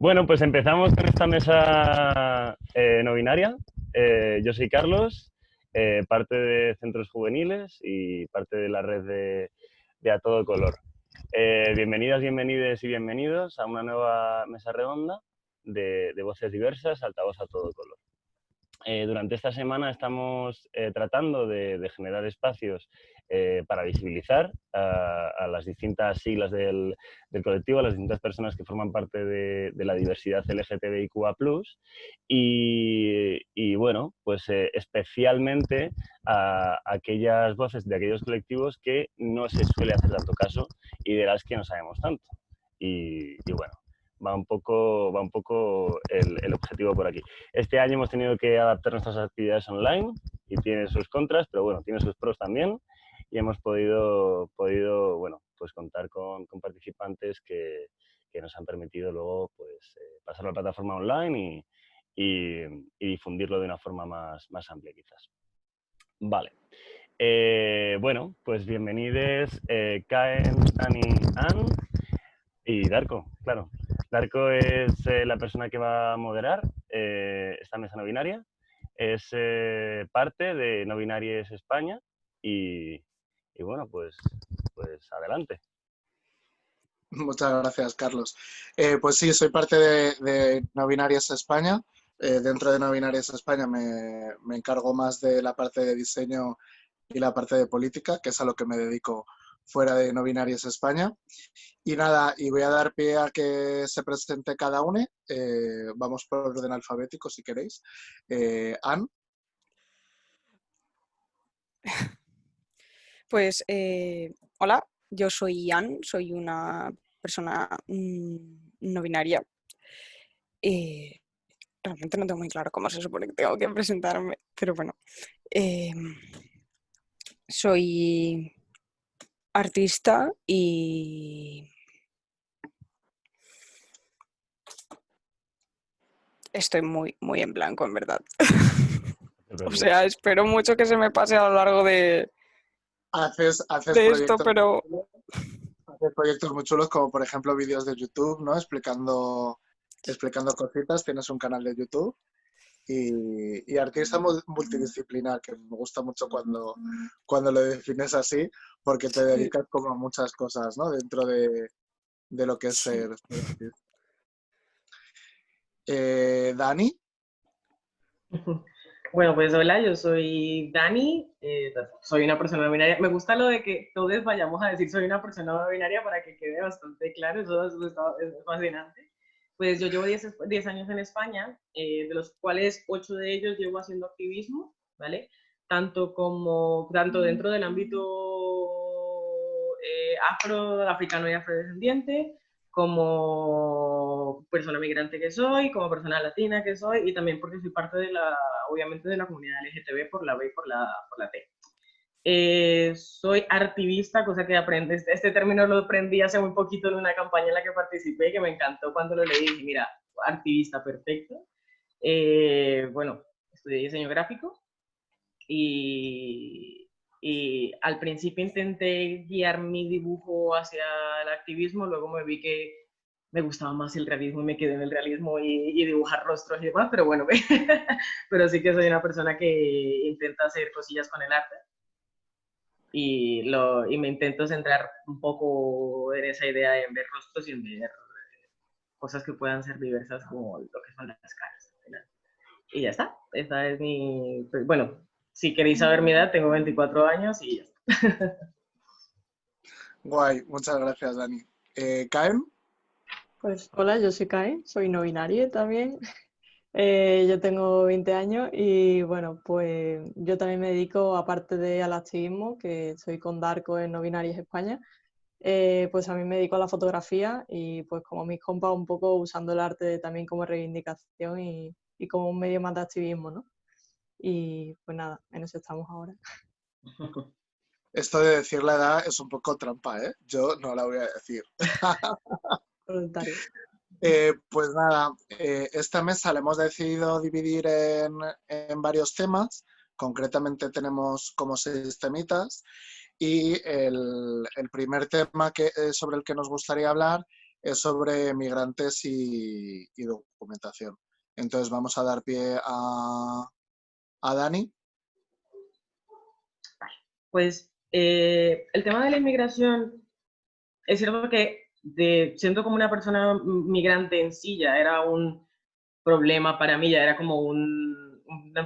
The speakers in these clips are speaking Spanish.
Bueno, pues empezamos con esta mesa eh, no binaria. Eh, yo soy Carlos, eh, parte de Centros Juveniles y parte de la red de, A Todo Color. bienvenidas, bienvenides y bienvenidos a una nueva mesa redonda de, de voces diversas, altavoz a todo color. Eh, durante esta semana estamos eh, tratando de, generar espacios eh, para visibilizar a, las distintas siglas del, colectivo, a las distintas personas que forman parte de, la diversidad LGTBIQA+, y, y bueno, pues especialmente a aquellas voces de aquellos colectivos que no se suele hacer tanto caso y de las que no sabemos tanto. y bueno, va un poco, va un poco el, objetivo por aquí. Este año hemos tenido que adaptar nuestras actividades online y tiene sus contras, pero bueno, tiene sus pros también y hemos podido, podido bueno, pues contar con, participantes que, nos han permitido luego pues, eh, pasar la plataforma online y, difundirlo de una forma más, más amplia quizás. Vale. Eh, bueno, pues bienvenidos eh, Kaen, Dani, Ann y Darko, claro. Darko es eh, la persona que va a moderar esta mesa no binaria. Es parte de No Binaries España y, bueno, pues, pues adelante. Muchas gracias, Carlos. pues sí, soy parte de, No Binarias España. dentro de No Binarias España me, me, encargo más de la parte de diseño y la parte de política, que es a lo que me dedico fuera de No Binarias España. Y nada, y voy a dar pie a que se presente cada uno. Eh, vamos por orden alfabético si queréis. Eh, Anne. Pues, eh, hola, yo soy Anne, soy una persona mm, no binaria. realmente no tengo muy claro cómo se supone que tengo que presentarme, pero bueno. soy artista y estoy muy, muy en blanco, en verdad. o sea, espero mucho que se me pase a lo largo de, haces, haces esto, pero... Haces proyectos muy chulos como, por ejemplo, vídeos de YouTube, ¿no? Explicando, explicando cositas. Tienes un canal de YouTube y, artista multidisciplinar, que me gusta mucho cuando, cuando lo defines así, porque te dedicas como a muchas cosas, ¿no? Dentro de, lo que es ser, eh, Dani. Bueno, pues hola, yo soy Dani, eh, soy una persona no binaria. Me gusta lo de que todos vayamos a decir soy una persona no binaria para que quede bastante claro, eso, es fascinante pues yo llevo 10, años en España, eh, de los cuales 8 de ellos llevo haciendo activismo, ¿vale? Tanto, como, tanto dentro del ámbito eh, afro, africano y afrodescendiente, como persona migrante que soy, como persona latina que soy, y también porque soy parte de la, obviamente, de la comunidad LGTB por la B y por la, por la T. Eh, soy activista, cosa que aprendí, este, este término lo aprendí hace muy poquito en una campaña en la que participé y que me encantó cuando lo leí. Dije, mira, activista perfecto. Eh, bueno, estudié diseño gráfico y, y, al principio intenté guiar mi dibujo hacia el activismo, luego me vi que me gustaba más el realismo y me quedé en el realismo y, dibujar rostros y demás, pero bueno, pero sí que soy una persona que intenta hacer cosillas con el arte y, lo, y me intento centrar un poco en esa idea de ver rostros y en ver eh, cosas que puedan ser diversas como lo que son las caras. Y ya está, esa es mi... Pues, bueno, si queréis saber mi edad, tengo 24 años y ya está. Guay, muchas gracias Dani. Eh, Pues hola, yo soy Kaen, soy no binario también. Eh, yo tengo 20 años y bueno, pues yo también me dedico, aparte de al activismo, que soy con Darko en No Binarias España, eh, pues a mí me dedico a la fotografía y pues como mis compas un poco usando el arte también como reivindicación y, y como un medio más de activismo, ¿no? Y pues nada, en eso estamos ahora. Esto de decir la edad es un poco trampa, ¿eh? Yo no la voy a decir. Voluntario. Eh, pues nada, eh, esta mesa la hemos decidido dividir en, varios temas. Concretamente tenemos como seis temitas y el, primer tema que, eh, sobre el que nos gustaría hablar es sobre migrantes y, documentación. Entonces vamos a dar pie a, a Dani. Pues eh, el tema de la inmigración, es cierto que de, siendo como una persona migrante en sí ya era un problema para mí, ya era como un,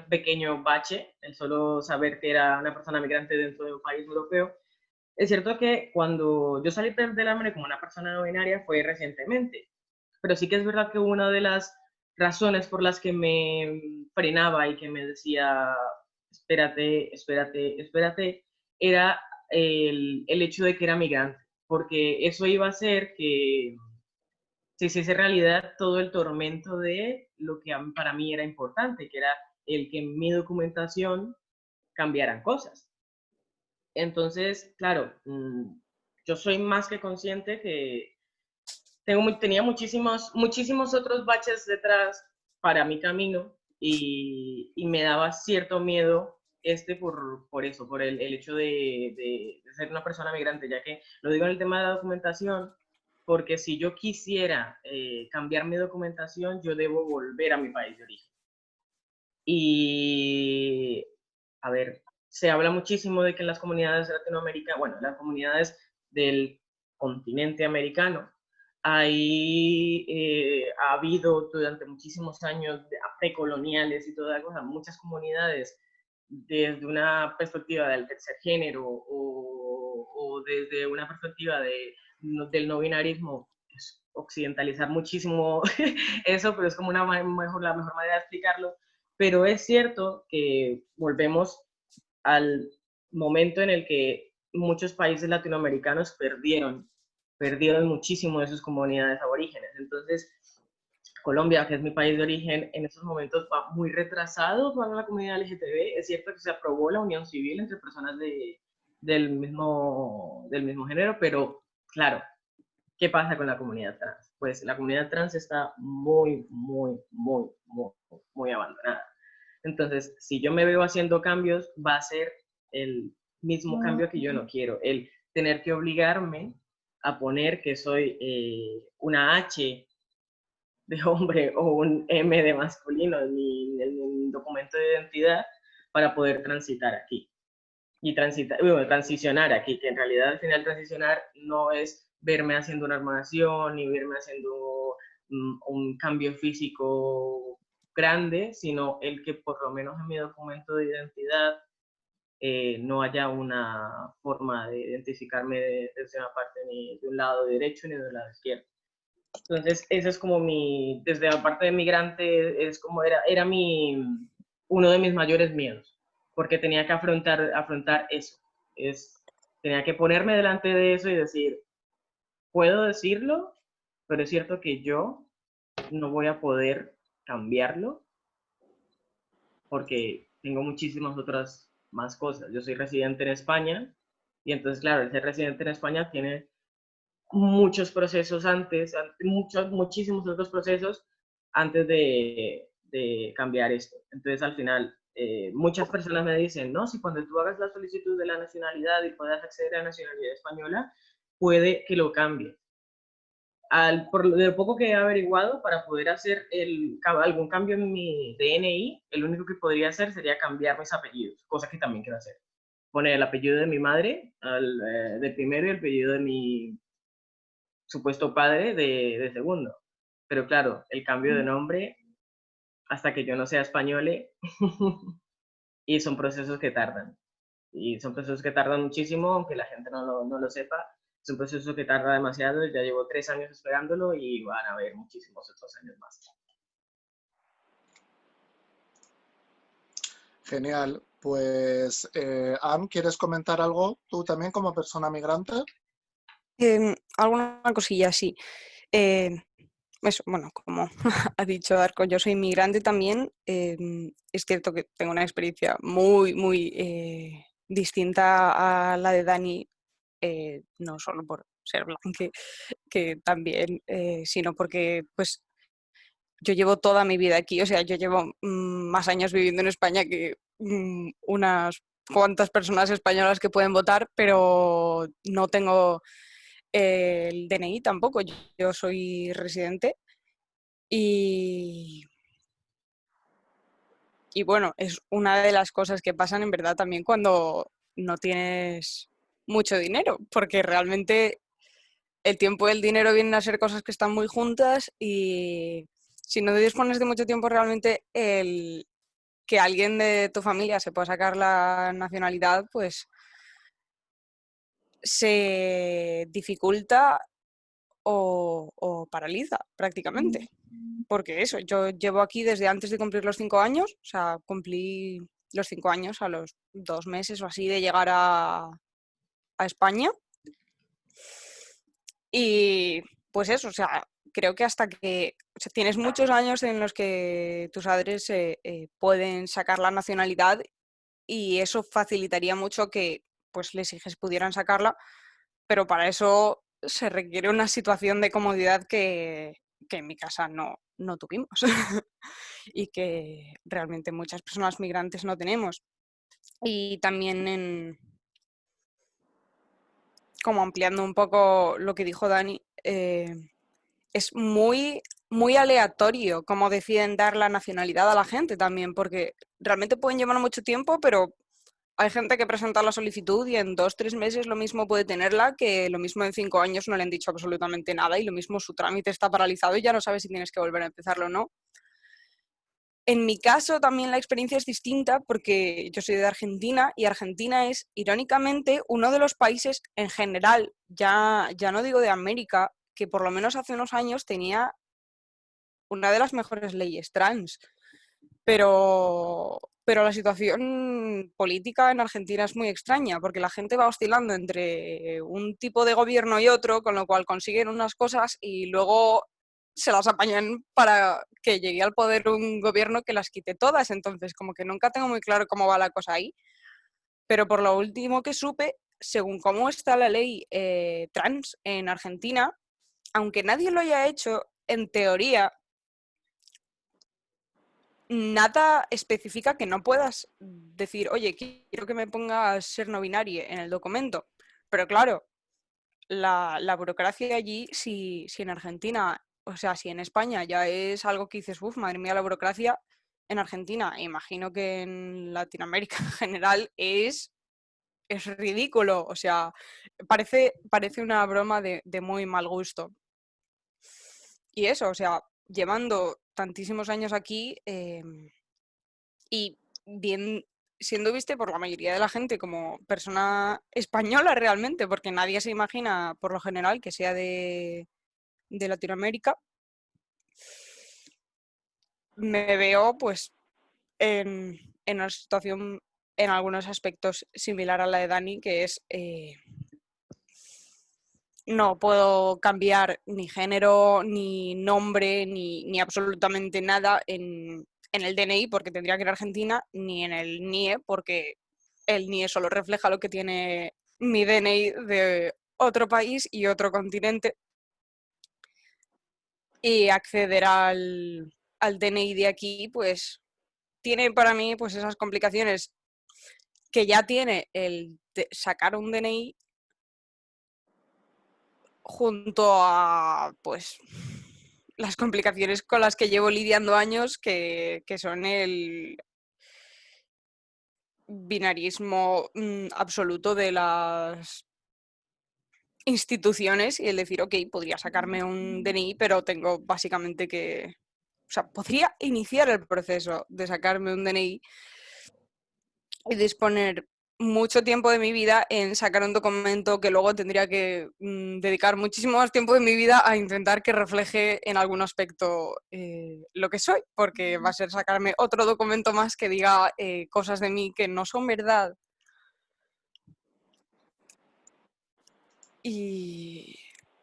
pequeño bache, el solo saber que era una persona migrante dentro de un país europeo. Es cierto que cuando yo salí de la como una persona no binaria fue recientemente, pero sí que es verdad que una de las razones por las que me frenaba y que me decía, espérate, espérate, espérate, era el, el hecho de que era migrante, porque eso iba a hacer que se hiciese realidad todo el tormento de lo que para mí era importante, que era el que en mi documentación cambiaran cosas. Entonces, claro, mm, yo soy más que consciente que tengo, tenía muchísimos, muchísimos otros baches detrás para mi camino y, me daba cierto miedo este por, por eso, por el, el hecho de, de, ser una persona migrante, ya que lo digo en el tema de la documentación, porque si yo quisiera eh, cambiar mi documentación, yo debo volver a mi país de origen. Y, a ver, se habla muchísimo de que en las comunidades latinoamericanas, bueno, las comunidades del continente americano, hay, eh, ha habido durante muchísimos años precoloniales y toda cosa, muchas comunidades desde una perspectiva del tercer género o, desde una perspectiva de, del no binarismo, pues, occidentalizar muchísimo eso, pero es como una mejor, la mejor manera de explicarlo. Pero es cierto que volvemos al momento en el que muchos países latinoamericanos perdieron, perdieron muchísimo de sus comunidades aborígenes. Entonces, Colombia, que es mi país de origen, en estos momentos va muy retrasado para la comunidad LGTB. Es cierto que se aprobó la unión civil entre personas de, del, mismo, del mismo género, pero claro, ¿qué pasa con la comunidad trans? Pues la comunidad trans está muy, muy, muy, muy, muy abandonada. Entonces, si yo me veo haciendo cambios, va a ser el mismo cambio que yo no quiero, el tener que obligarme a poner que soy eh, una H de hombre o un M de masculino en mi, documento de identidad para poder transitar aquí. Y transitar, bueno, transicionar aquí, que en realidad al final transicionar no es verme haciendo una armación ni verme haciendo mm, un cambio físico grande, sino el que por lo menos en mi documento de identidad eh, no haya una forma de identificarme desde una parte ni de un lado derecho ni de un lado izquierdo. Entonces, eso es como mi, desde la parte de migrante, es como era, era mi, uno de mis mayores miedos, porque tenía que afrontar, afrontar eso. Es, tenía que ponerme delante de eso y decir, puedo decirlo, pero es cierto que yo no voy a poder cambiarlo porque tengo muchísimas otras más cosas. Yo soy residente en España y entonces, claro, el ser residente en España tiene muchos procesos antes, muchos, muchísimos otros procesos antes de, de cambiar esto. Entonces, al final, eh, muchas personas me dicen, no, si cuando tú hagas la solicitud de la nacionalidad y puedas acceder a la nacionalidad española, puede que lo cambie. Al, por lo poco que he averiguado, para poder hacer el, algún cambio en mi DNI, el único que podría hacer sería cambiar mis apellidos, cosa que también quiero hacer. Poner el apellido de mi madre, al, eh, de primero, y el apellido de mi supuesto padre de, de segundo. Pero claro, el cambio de nombre, hasta que yo no sea español, y son procesos que tardan. Y son procesos que tardan muchísimo, aunque la gente no lo, no lo sepa. Es un proceso que tarda demasiado, ya llevo tres años esperándolo y van a haber muchísimos otros años más. Genial. Pues, eh, Am, ¿quieres comentar algo tú también como persona migrante? Em, alguna cosilla, sí. Em, bueno, como ha dicho Arco, yo soy inmigrante también. Em, es cierto que tengo una experiencia muy, muy eh, distinta a la de Dani, eh, no solo por ser blanca, que también, eh, sino porque pues yo llevo toda mi vida aquí, o sea, yo llevo mm, más años viviendo en España que mm, unas cuantas personas españolas que pueden votar, pero no tengo el DNI tampoco. Yo soy residente y, y bueno, es una de las cosas que pasan en verdad también cuando no tienes mucho dinero, porque realmente el tiempo y el dinero vienen a ser cosas que están muy juntas y si no dispones de mucho tiempo realmente el que alguien de tu familia se pueda sacar la nacionalidad, pues se dificulta o, paraliza prácticamente. Porque eso, yo llevo aquí desde antes de cumplir los cinco años, o sea, cumplí los cinco años a los dos meses o así de llegar a, a España. Y pues eso, o sea, creo que hasta que tienes muchos años en los que tus padres eh, eh, pueden sacar la nacionalidad y eso facilitaría mucho que pues les hijos pudieran sacarla, pero para eso se requiere una situación de comodidad que, en mi casa no, no tuvimos y que realmente muchas personas migrantes no tenemos. Y también en, como ampliando un poco lo que dijo Dani, eh, es muy, muy aleatorio cómo deciden dar la nacionalidad a la gente también, porque realmente pueden llevar mucho tiempo, pero hay gente que presenta la solicitud y en dos, tres meses lo mismo puede tenerla, que lo mismo en cinco años no le han dicho absolutamente nada y lo mismo su trámite está paralizado y ya no sabes si tienes que volver a empezarlo o no. En mi caso también la experiencia es distinta porque yo soy de Argentina y Argentina es, irónicamente, uno de los países en general, ya, ya no digo de América, que por lo menos hace unos años tenía una de las mejores leyes trans. Pero, pero la situación política en Argentina es muy extraña porque la gente va oscilando entre un tipo de gobierno y otro, con lo cual consiguen unas cosas y luego se las apañan para que llegue al poder un gobierno que las quite todas. Entonces, como que nunca tengo muy claro cómo va la cosa ahí. Pero por lo último que supe, según cómo está la ley eh, trans en Argentina, aunque nadie lo haya hecho, en teoría, nada especifica que no puedas decir, oye, quiero que me pongas ser no binario en el documento. Pero claro, la, burocracia allí, si, si en Argentina o sea, si en España ya es algo que dices, uff, madre mía, la burocracia, en Argentina, imagino que en Latinoamérica en general, es, es ridículo. O sea, parece, parece una broma de, muy mal gusto. Y eso, o sea, llevando tantísimos años aquí em, y bien siendo viste por la mayoría de la gente como persona española realmente, porque nadie se imagina por lo general que sea de, de Latinoamérica, me veo pues en, una situación en algunos aspectos similar a la de Dani, que es eh, no puedo cambiar ni género, ni nombre, ni, absolutamente nada en, en, el DNI porque tendría que ir a Argentina, ni en el NIE porque el NIE solo refleja lo que tiene mi DNI de otro país y otro continente. Y acceder al, DNI de aquí, pues tiene para mí pues esas complicaciones que ya tiene el sacar un DNI junto a pues las complicaciones con las que llevo lidiando años, que, que son el binarismo mm, absoluto de las instituciones y el decir, ok, podría sacarme un DNI, pero tengo básicamente que, o sea, podría iniciar el proceso de sacarme un DNI y disponer mucho tiempo de mi vida en sacar un documento que luego tendría que mm, dedicar muchísimo más tiempo de mi vida a intentar que refleje en algún aspecto eh, lo que soy, porque va a ser sacarme otro documento más que diga eh, cosas de mí que no son verdad Y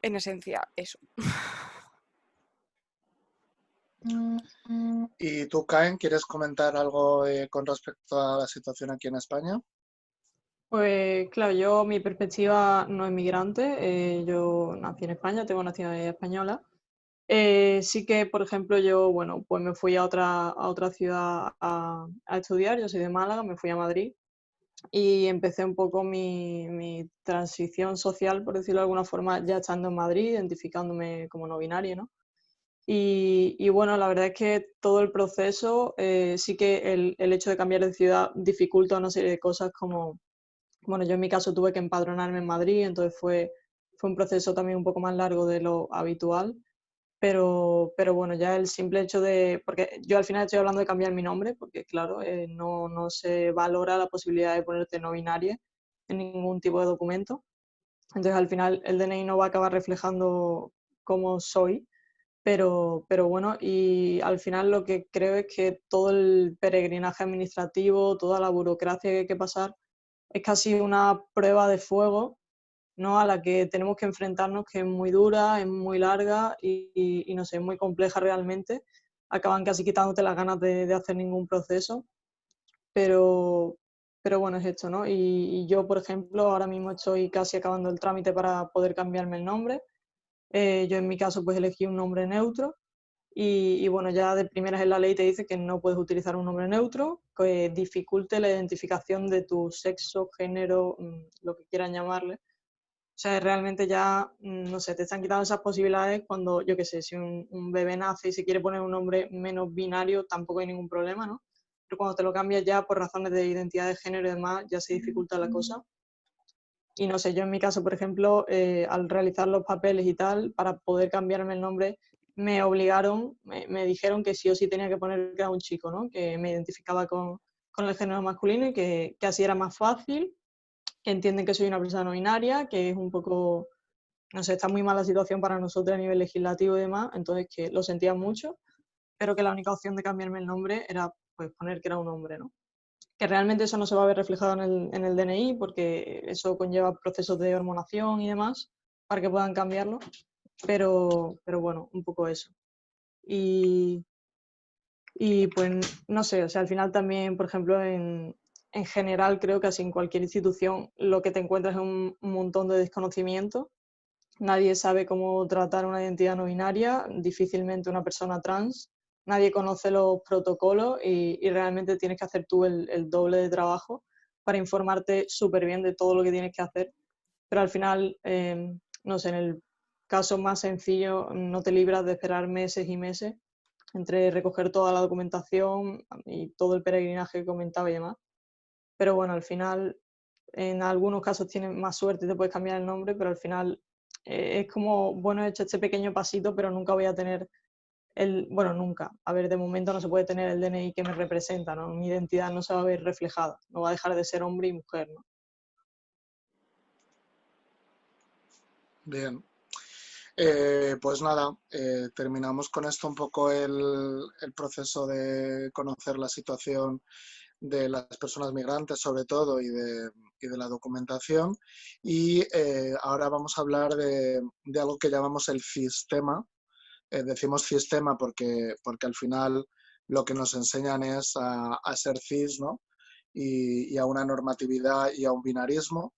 en esencia, eso. ¿Y tú, Caen, quieres comentar algo eh, con respecto a la situación aquí en España? Pues claro, yo mi perspectiva no es migrante, eh, yo nací en España, tengo nacionalidad española. Eh, sí que, por ejemplo, yo, bueno, pues me fui a otra, a otra ciudad a, a, estudiar, yo soy de Málaga, me fui a Madrid y empecé un poco mi, mi, transición social, por decirlo de alguna forma, ya estando en Madrid, identificándome como no binario, ¿no? Y, y bueno, la verdad es que todo el proceso, eh, sí que el, el, hecho de cambiar de ciudad dificulta una serie de cosas como, bueno, yo en mi caso tuve que empadronarme en Madrid, entonces fue, fue un proceso también un poco más largo de lo habitual pero, pero bueno, ya el simple hecho de, porque yo al final estoy hablando de cambiar mi nombre, porque claro, eh, no, no, se valora la posibilidad de ponerte no binaria en ningún tipo de documento. Entonces al final el DNI no va a acabar reflejando cómo soy, pero, pero bueno, y al final lo que creo es que todo el peregrinaje administrativo, toda la burocracia que hay que pasar, es casi una prueba de fuego ¿no? a la que tenemos que enfrentarnos, que es muy dura, es muy larga y, no sé, es muy compleja realmente. Acaban casi quitándote las ganas de, hacer ningún proceso, pero, pero bueno, es esto, ¿no? Y, y, yo, por ejemplo, ahora mismo estoy casi acabando el trámite para poder cambiarme el nombre. Eh, yo en mi caso pues elegí un nombre neutro y, y, bueno, ya de primeras en la ley te dice que no puedes utilizar un nombre neutro que dificulte la identificación de tu sexo, género, mm, lo que quieran llamarle, o sea, realmente ya, mm, no sé, te están quitando esas posibilidades cuando, yo qué sé, si un, un, bebé nace y se quiere poner un nombre menos binario, tampoco hay ningún problema, ¿no? Pero cuando te lo cambias ya por razones de identidad de género y demás, ya se dificulta la cosa. Y no sé, yo en mi caso, por ejemplo, eh, al realizar los papeles y tal, para poder cambiarme el nombre, me obligaron, me, me, dijeron que sí o sí tenía que poner que era un chico, ¿no? Que me identificaba con, con el género masculino y que, que así era más fácil que entienden que soy una persona no binaria, que es un poco, no sé, está muy mala situación para nosotros a nivel legislativo y demás, entonces que lo sentía mucho, pero que la única opción de cambiarme el nombre era pues poner que era un hombre, ¿no? Que realmente eso no se va a ver reflejado en el, en el DNI porque eso conlleva procesos de hormonación y demás para que puedan cambiarlo, pero, pero bueno, un poco eso. Y, y pues no sé, o sea, al final también, por ejemplo, en, en general creo que así en cualquier institución lo que te encuentras es un, montón de desconocimiento. Nadie sabe cómo tratar una identidad no binaria, difícilmente una persona trans. Nadie conoce los protocolos y, realmente tienes que hacer tú el, el doble de trabajo para informarte súper bien de todo lo que tienes que hacer. Pero al final, eh, no sé, en el caso más sencillo no te libras de esperar meses y meses entre recoger toda la documentación y todo el peregrinaje que comentaba y demás pero bueno, al final en algunos casos tienes más suerte y te puedes cambiar el nombre, pero al final eh, es como, bueno, he hecho este pequeño pasito, pero nunca voy a tener el, bueno, nunca, a ver, de momento no se puede tener el DNI que me representa, ¿no? Mi identidad no se va a ver reflejada, no va a dejar de ser hombre y mujer, ¿no? Bien. Eh, pues nada, eh, terminamos con esto un poco el, el proceso de conocer la situación de las personas migrantes sobre todo y de, y de la documentación. Y eh, ahora vamos a hablar de, de, algo que llamamos el sistema. Eh, decimos sistema porque, porque al final lo que nos enseñan es a, a ser cis, ¿no? Y, y, a una normatividad y a un binarismo.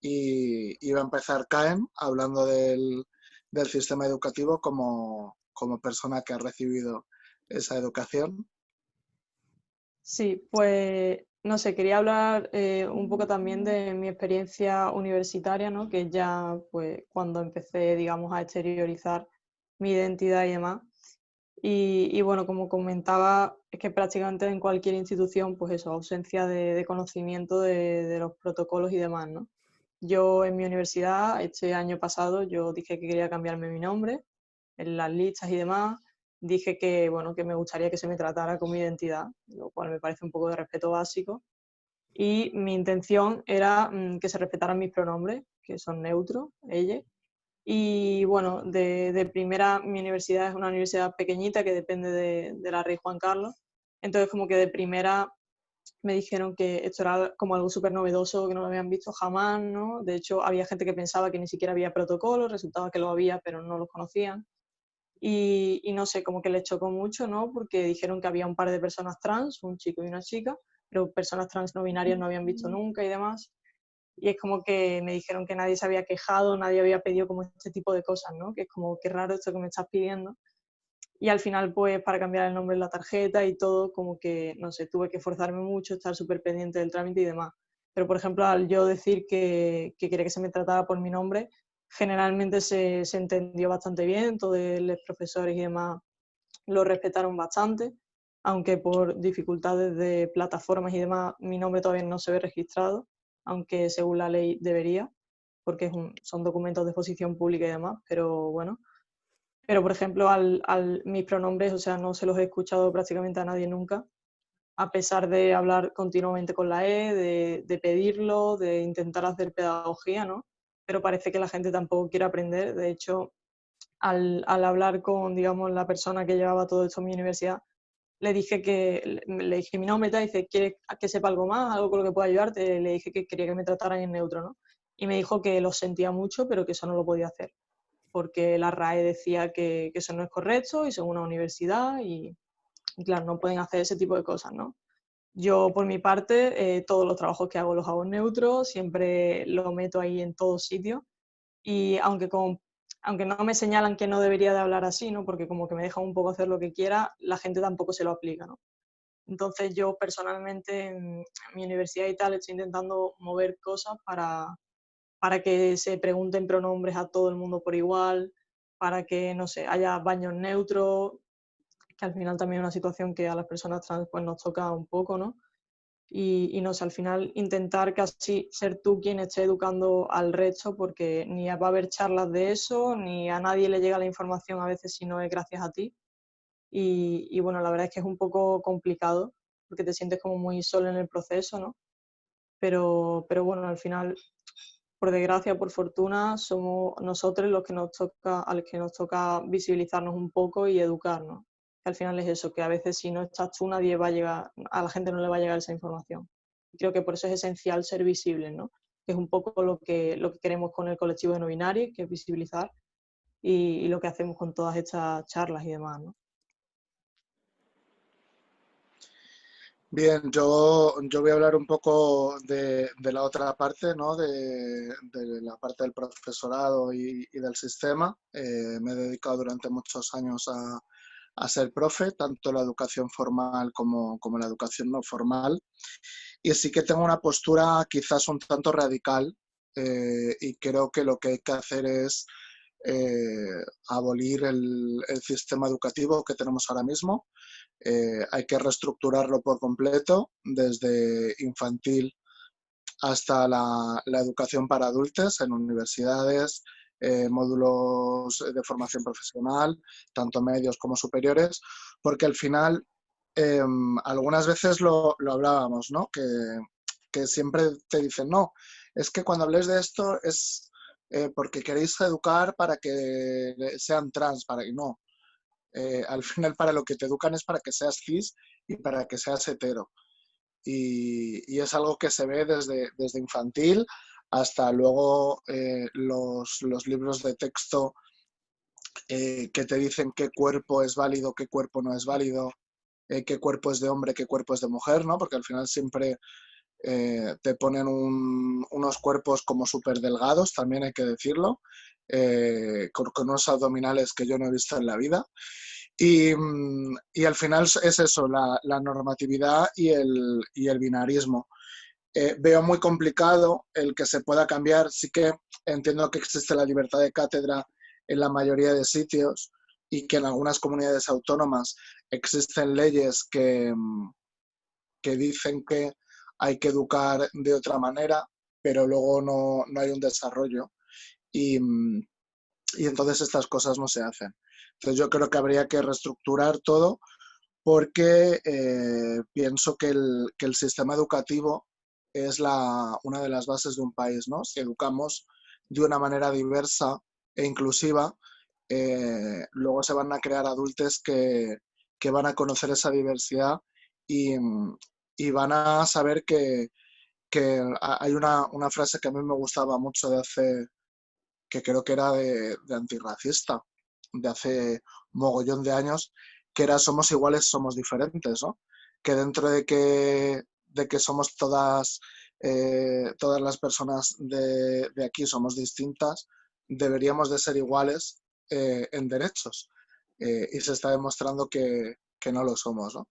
Y, y va a empezar Caen hablando del, del sistema educativo como, como persona que ha recibido esa educación. Sí, pues no sé, quería hablar eh, un poco también de mi experiencia universitaria, ¿no? Que ya, pues, cuando empecé, digamos, a exteriorizar mi identidad y demás. Y, bueno, como comentaba, es que prácticamente en cualquier institución, pues eso, ausencia de, de conocimiento de, de, los protocolos y demás, ¿no? Yo en mi universidad, este año pasado, yo dije que quería cambiarme mi nombre en las listas y demás dije que, bueno, que me gustaría que se me tratara como identidad, lo cual me parece un poco de respeto básico. Y mi intención era mmm, que se respetaran mis pronombres, que son neutros, ella. Y bueno, de, de, primera, mi universidad es una universidad pequeñita que depende de, de la Rey Juan Carlos. Entonces, como que de primera me dijeron que esto era como algo súper novedoso, que no lo habían visto jamás, ¿no? De hecho, había gente que pensaba que ni siquiera había protocolos, resultaba que lo había, pero no los conocían. Y, y, no sé, como que les chocó mucho, ¿no? Porque dijeron que había un par de personas trans, un chico y una chica, pero personas trans no binarias no habían visto nunca y demás. Y es como que me dijeron que nadie se había quejado, nadie había pedido como este tipo de cosas, ¿no? Que es como, qué raro esto que me estás pidiendo. Y al final, pues, para cambiar el nombre en la tarjeta y todo, como que, no sé, tuve que forzarme mucho, estar súper pendiente del trámite y demás. Pero, por ejemplo, al yo decir que, que quería que se me tratara por mi nombre, generalmente se, se entendió bastante bien, todos los profesores y demás lo respetaron bastante, aunque por dificultades de plataformas y demás mi nombre todavía no se ve registrado, aunque según la ley debería, porque son documentos de exposición pública y demás, pero bueno. Pero, por ejemplo, al, al, mis pronombres, o sea, no se los he escuchado prácticamente a nadie nunca, a pesar de hablar continuamente con la E, de, pedirlo, de intentar hacer pedagogía, ¿no? Pero parece que la gente tampoco quiere aprender. De hecho, al, hablar con, digamos, la persona que llevaba todo esto en mi universidad, le dije que, le dije mi nombre, y dice, ¿quiere que sepa algo más, algo con lo que pueda ayudarte? Le dije que quería que me trataran en neutro, ¿no? Y me dijo que lo sentía mucho, pero que eso no lo podía hacer, porque la RAE decía que, que eso no es correcto y son una universidad y, y, claro, no pueden hacer ese tipo de cosas, ¿no? Yo, por mi parte, eh, todos los trabajos que hago los hago en neutro, siempre lo meto ahí en todos sitios y aunque con aunque no me señalan que no debería de hablar así, ¿no? Porque como que me dejan un poco hacer lo que quiera, la gente tampoco se lo aplica, ¿no? Entonces yo personalmente en mi universidad y tal estoy intentando mover cosas para, para que se pregunten pronombres a todo el mundo por igual, para que, no sé, haya baños neutros, que al final también es una situación que a las personas trans pues, nos toca un poco, ¿no? y, y, no sé, al final intentar casi ser tú quien esté educando al resto porque ni va a haber charlas de eso, ni a nadie le llega la información a veces si no es gracias a ti. Y, y bueno, la verdad es que es un poco complicado porque te sientes como muy solo en el proceso, ¿no? Pero, pero bueno, al final, por desgracia, por fortuna, somos nosotros los que nos toca, a los que nos toca visibilizarnos un poco y educarnos al final es eso, que a veces si no estás tú nadie va a llegar, a la gente no le va a llegar esa información. Creo que por eso es esencial ser visible, ¿no? Que es un poco lo que, lo que queremos con el colectivo de no binarios, que es visibilizar, y, y, lo que hacemos con todas estas charlas y demás, ¿no? Bien, yo, yo voy a hablar un poco de, de la otra parte, ¿no? de, de, la parte del profesorado y, y del sistema. Eh, me he dedicado durante muchos años a, a ser profe, tanto la educación formal como, como, la educación no formal. Y sí que tengo una postura quizás un tanto radical eh, y creo que lo que hay que hacer es eh, abolir el, sistema educativo que tenemos ahora mismo. Eh, hay que reestructurarlo por completo, desde infantil hasta la, educación para adultos en universidades, eh, módulos de formación profesional, tanto medios como superiores, porque al final eh, algunas veces lo, lo hablábamos, ¿no? Que, que, siempre te dicen, no, es que cuando hables de esto es eh, porque queréis educar para que sean trans, para que no. Eh, al final para lo que te educan es para que seas cis y para que seas hetero. Y, y es algo que se ve desde, desde infantil hasta luego eh, los, los, libros de texto eh, que te dicen qué cuerpo es válido, qué cuerpo no es válido, eh, qué cuerpo es de hombre, qué cuerpo es de mujer, ¿no? Porque al final siempre eh, te ponen un, unos cuerpos como súper delgados, también hay que decirlo, eh, con, con, unos abdominales que yo no he visto en la vida. Y, y al final es eso, la, la normatividad y el, y el binarismo. Eh, veo muy complicado el que se pueda cambiar. Sí que entiendo que existe la libertad de cátedra en la mayoría de sitios y que en algunas comunidades autónomas existen leyes que, que dicen que hay que educar de otra manera, pero luego no, no hay un desarrollo. Y, y, entonces estas cosas no se hacen. Entonces yo creo que habría que reestructurar todo porque eh, pienso que el, que el sistema educativo es la, una de las bases de un país, ¿no? Si educamos de una manera diversa e inclusiva, eh, luego se van a crear adultos que, que, van a conocer esa diversidad y, y van a saber que, que hay una, una, frase que a mí me gustaba mucho de hace, que creo que era de, de antirracista, de hace mogollón de años, que era somos iguales, somos diferentes, ¿no? Que dentro de que de que somos todas, eh, todas las personas de, de, aquí somos distintas, deberíamos de ser iguales eh, en derechos. Eh, y se está demostrando que, que no lo somos. ¿no?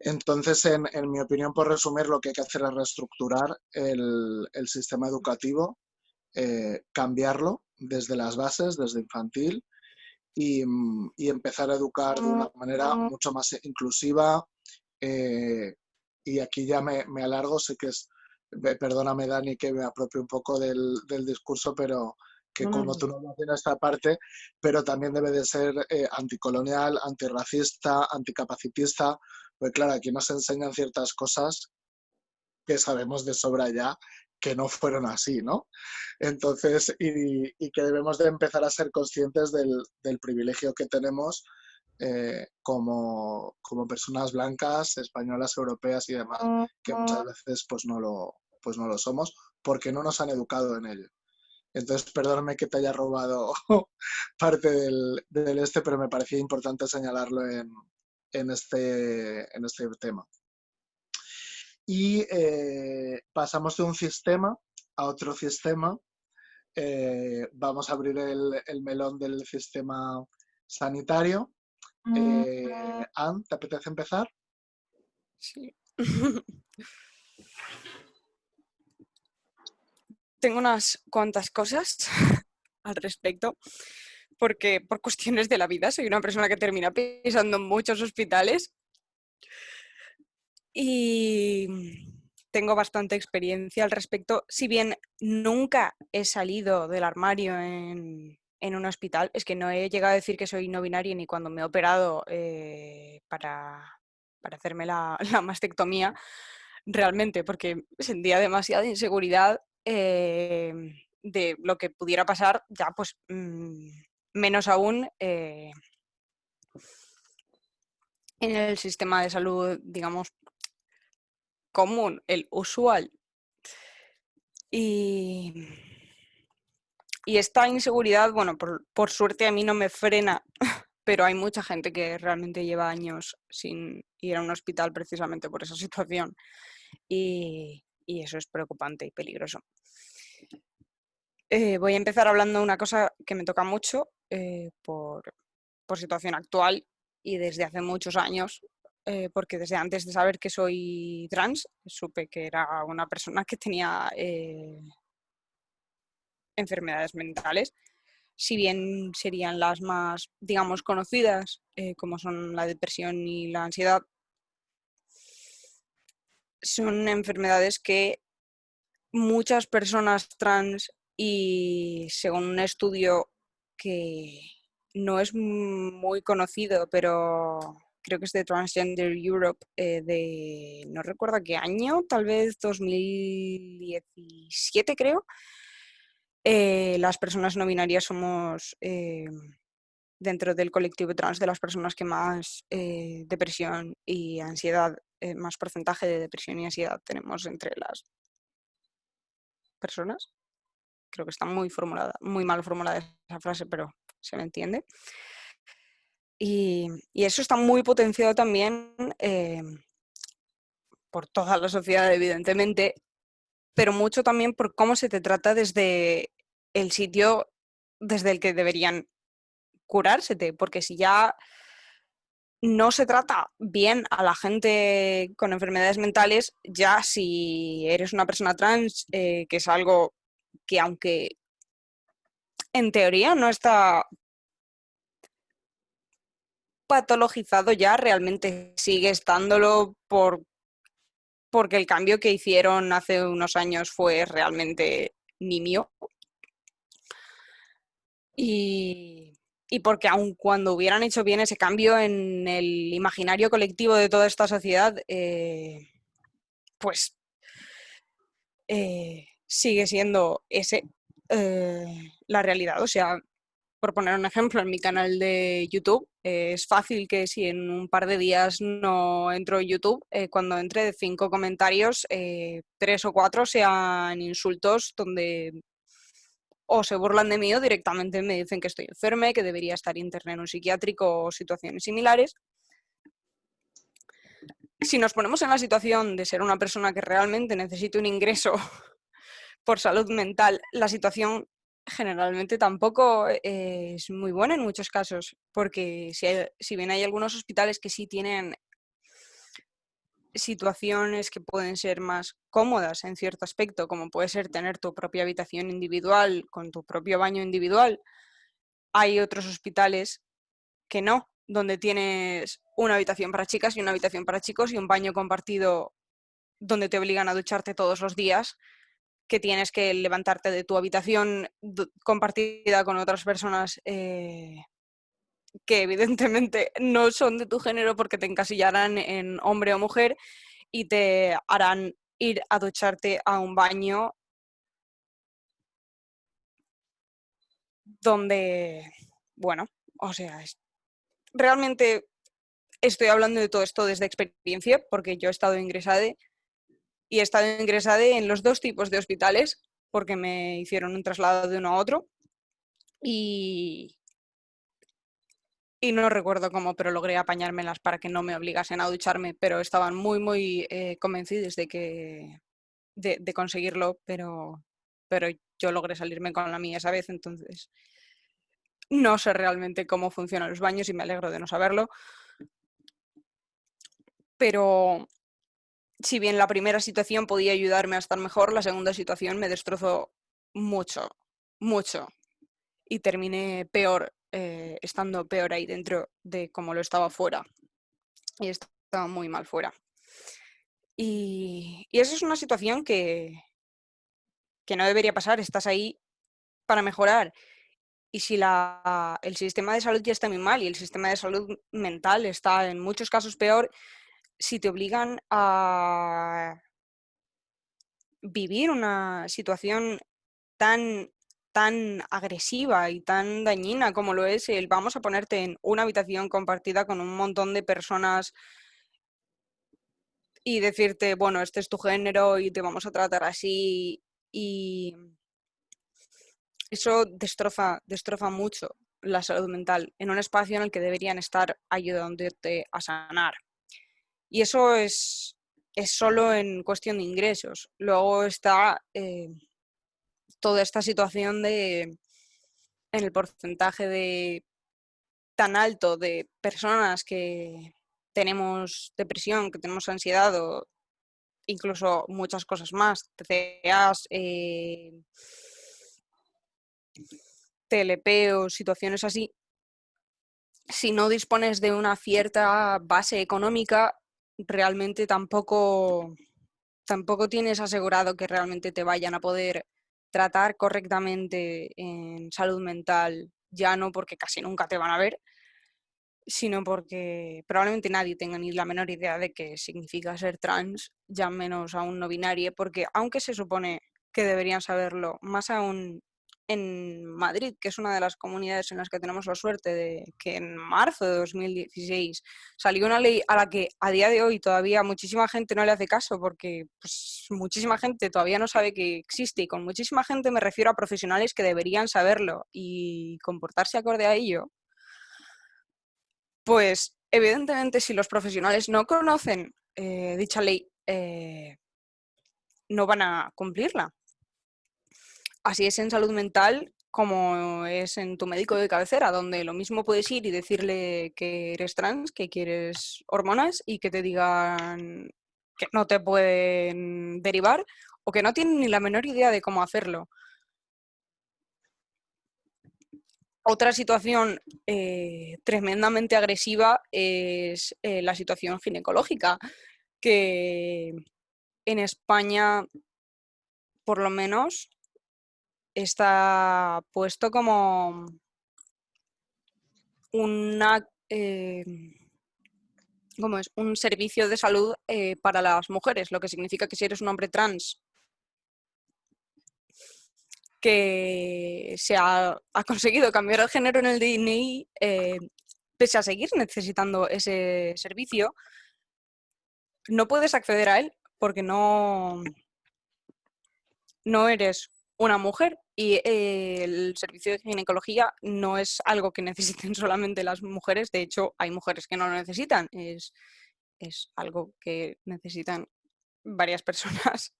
Entonces, en, mi opinión, por resumir, lo que hay que hacer es reestructurar el, sistema educativo, eh, cambiarlo desde las bases, desde infantil, y, empezar a educar de una manera mucho más inclusiva. Eh, y aquí ya me, me, alargo, sé que es, perdóname Dani que me apropie un poco del, del discurso, pero que como tú no tienes esta parte, pero también debe de ser eh, anticolonial, antirracista, anticapacitista, pues claro, aquí nos enseñan ciertas cosas que sabemos de sobra ya que no fueron así, ¿no? Entonces, y, que debemos de empezar a ser conscientes del, privilegio que tenemos eh, como, personas blancas, españolas, europeas y demás, que muchas veces pues no lo, pues no lo somos porque no nos han educado en ello. Entonces, perdóname que te haya robado parte del, este, pero me parecía importante señalarlo en, este, en este tema. Y eh, pasamos de un sistema a otro sistema. Eh, vamos a abrir el, melón del sistema sanitario. Eh, Anne, ¿te apetece empezar? Sí. tengo unas cuantas cosas al respecto, porque por cuestiones de la vida soy una persona que termina pisando en muchos hospitales y tengo bastante experiencia al respecto. Si bien nunca he salido del armario en, un hospital, es que no he llegado a decir que soy no binaria ni cuando me he operado eh, para, hacerme la, la mastectomía, realmente, porque sentía demasiada inseguridad Em, de lo que pudiera pasar, ya pues mm, menos aún eh, en el sistema de salud, digamos, común, el usual. Y, y esta inseguridad, bueno, por, por, suerte a mí no me frena, pero hay mucha gente que realmente lleva años sin ir a un hospital precisamente por esa situación. Y, y eso es preocupante y peligroso. Eh, voy a empezar hablando de una cosa que me toca mucho eh, por, situación actual y desde hace muchos años, eh, porque desde antes de saber que soy trans, supe que era una persona que tenía enfermedades mentales, si bien serían las más, digamos, conocidas, como son la depresión y la ansiedad, son enfermedades que muchas personas trans y según un estudio que no es muy conocido, pero creo que es de Transgender Europe, eh, de no recuerdo qué año, tal vez 2017 creo, eh, las personas no binarias somos eh, dentro del colectivo trans de las personas que más depresión y ansiedad eh, más porcentaje de depresión y ansiedad tenemos entre las personas. Creo que está muy formulada, muy mal formulada esa frase, pero se me entiende. Y, eso está muy potenciado también eh, por toda la sociedad, evidentemente, pero mucho también por cómo se te trata desde el sitio desde el que deberían curársete, porque si ya no se trata bien a la gente con enfermedades mentales, ya si eres una persona trans, eh, que es algo que aunque en teoría no está patologizado ya, realmente sigue estándolo por, porque el cambio que hicieron hace unos años fue realmente nimio. Y, y porque aun cuando hubieran hecho bien ese cambio en el imaginario colectivo de toda esta sociedad, eh, pues eh, sigue siendo ese eh, la realidad. O sea, por poner un ejemplo, en mi canal de YouTube, es fácil que si en un par de días no entro en YouTube, cuando entre cinco comentarios, tres o cuatro sean insultos donde o se burlan de mí o directamente me dicen que estoy enferma, que debería estar interna en un psiquiátrico o situaciones similares. Si nos ponemos en la situación de ser una persona que realmente necesita un ingreso por salud mental, la situación generalmente tampoco es muy buena en muchos casos, porque si, si bien hay algunos hospitales que sí tienen situaciones que pueden ser más cómodas en cierto aspecto, como puede ser tener tu propia habitación individual con tu propio baño individual, hay otros hospitales que no, donde tienes una habitación para chicas y una habitación para chicos y un baño compartido donde te obligan a ducharte todos los días, que tienes que levantarte de tu habitación compartida con otras personas eh, que evidentemente no son de tu género porque te encasillarán en hombre o mujer y te harán ir a ducharte a un baño donde, bueno, o sea, realmente estoy hablando de todo esto desde experiencia porque yo he estado ingresada y he estado ingresada en los dos tipos de hospitales porque me hicieron un traslado de uno a otro y, y no recuerdo cómo, pero logré apañármelas para que no me obligasen a ducharme, pero estaban muy, muy eh, convencidos de que de, conseguirlo, pero, pero yo logré salirme con la mía esa vez, entonces no sé realmente cómo funcionan los baños y me alegro de no saberlo. Pero si bien la primera situación podía ayudarme a estar mejor, la segunda situación me destrozó mucho, mucho. Y terminé peor eh, estando peor ahí dentro de como lo estaba fuera. Y estaba muy mal fuera. Y, eso es una situación que, que no debería pasar. Estás ahí para mejorar. Y si la, el sistema de salud ya está muy mal y el sistema de salud mental está en muchos casos peor, si te obligan a vivir una situación tan tan agresiva y tan dañina como lo es el vamos a ponerte en una habitación compartida con un montón de personas y decirte, bueno, este es tu género y te vamos a tratar así y eso destroza, destroza mucho la salud mental en un espacio en el que deberían estar ayudándote a sanar. Y eso es, es solo en cuestión de ingresos. Luego está eh, toda esta situación de, en el porcentaje de tan alto de personas que tenemos depresión, que tenemos ansiedad o incluso muchas cosas más, TCAs, eh, TLP o situaciones así, si no dispones de una cierta base económica, realmente tampoco, tampoco tienes asegurado que realmente te vayan a poder tratar correctamente en salud mental, ya no porque casi nunca te van a ver, sino porque probablemente nadie tenga ni la menor idea de qué significa ser trans, ya menos aún no binaria, porque aunque se supone que deberían saberlo, más aún en Madrid, que es una de las comunidades en las que tenemos la suerte de que en marzo de 2016 salió una ley a la que a día de hoy todavía muchísima gente no le hace caso porque pues, muchísima gente todavía no sabe que existe y con muchísima gente me refiero a profesionales que deberían saberlo y comportarse acorde a ello. Pues evidentemente si los profesionales no conocen eh, dicha ley, eh, no van a cumplirla Así es en salud mental como es en tu médico de cabecera, donde lo mismo puedes ir y decirle que eres trans, que quieres hormonas y que te digan que no te pueden derivar o que no tienen ni la menor idea de cómo hacerlo. Otra situación eh, tremendamente agresiva es eh, la situación ginecológica, que en España, por lo menos, está puesto como una, eh, es? un servicio de salud eh, para las mujeres, lo que significa que si eres un hombre trans que se ha, conseguido cambiar el género en el DNI, eh, pese a seguir necesitando ese servicio, no puedes acceder a él porque no, no eres una mujer y eh, el servicio de ginecología no es algo que necesiten solamente las mujeres, de hecho hay mujeres que no lo necesitan, es, algo que necesitan varias personas,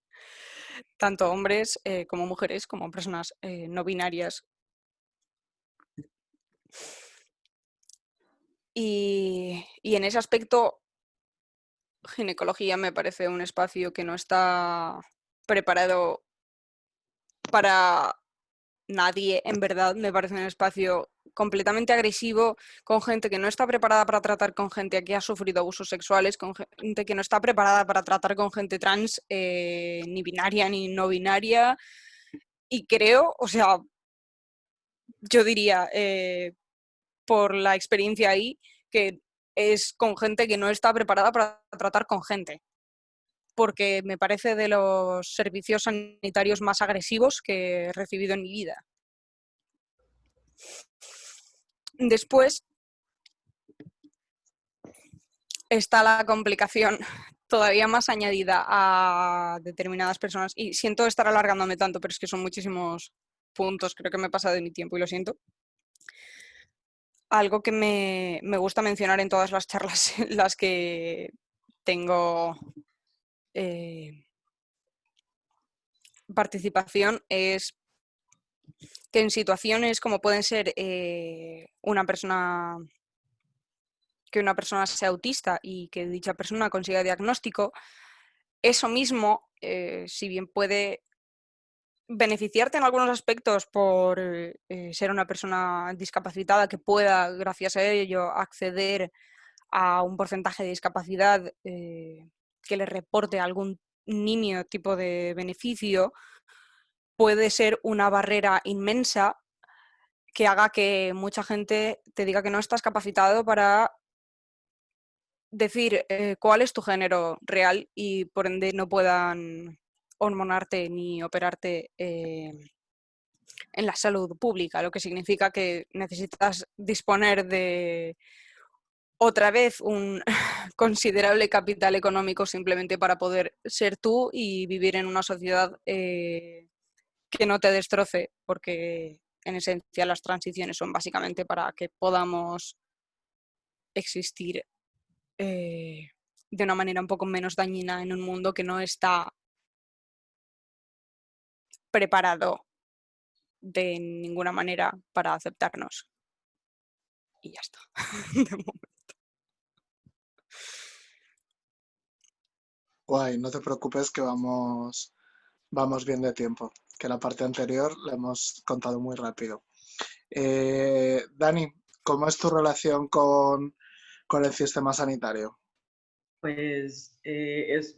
tanto hombres eh, como mujeres, como personas eh, no binarias. Y, y en ese aspecto ginecología me parece un espacio que no está preparado para nadie, en verdad, me parece un espacio completamente agresivo, con gente que no está preparada para tratar con gente que ha sufrido abusos sexuales, con gente que no está preparada para tratar con gente trans, eh, ni binaria ni no binaria. Y creo, o sea, yo diría, eh, por la experiencia ahí, que es con gente que no está preparada para tratar con gente porque me parece de los servicios sanitarios más agresivos que he recibido en mi vida. Después está la complicación todavía más añadida a determinadas personas, y siento estar alargándome tanto, pero es que son muchísimos puntos, creo que me he pasado de mi tiempo y lo siento. Algo que me, gusta mencionar en todas las charlas las que tengo eh, participación es que en situaciones como pueden ser eh, una persona que una persona sea autista y que dicha persona consiga diagnóstico, eso mismo, eh, si bien puede beneficiarte en algunos aspectos por ser una persona discapacitada que pueda, gracias a ello, acceder a un porcentaje de discapacidad que le reporte algún niño tipo de beneficio, puede ser una barrera inmensa que haga que mucha gente te diga que no estás capacitado para decir eh, cuál es tu género real y por ende no puedan hormonarte ni operarte eh, en la salud pública, lo que significa que necesitas disponer de otra vez un considerable capital económico simplemente para poder ser tú y vivir en una sociedad eh, que no te destroce, porque en esencia las transiciones son básicamente para que podamos existir eh, de una manera un poco menos dañina en un mundo que no está preparado de ninguna manera para aceptarnos. Y ya está. Guay, no te preocupes que vamos, vamos bien de tiempo, que la parte anterior la hemos contado muy rápido. Eh, Dani, ¿cómo es tu relación con, el sistema sanitario? Pues eh, es,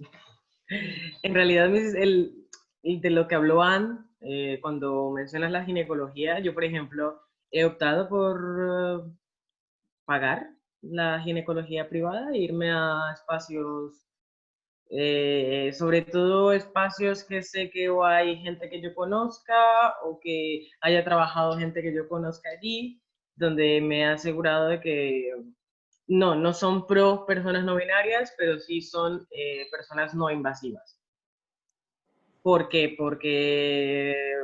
en realidad el, de lo que habló Anne, eh, cuando mencionas la ginecología, yo por ejemplo he optado por pagar la ginecología privada e irme a espacios eh, sobre todo espacios que sé que o hay gente que yo conozca o que haya trabajado gente que yo conozca allí, donde me he asegurado de que no, no son pro personas no binarias, pero sí son eh, personas no invasivas. ¿Por qué? Porque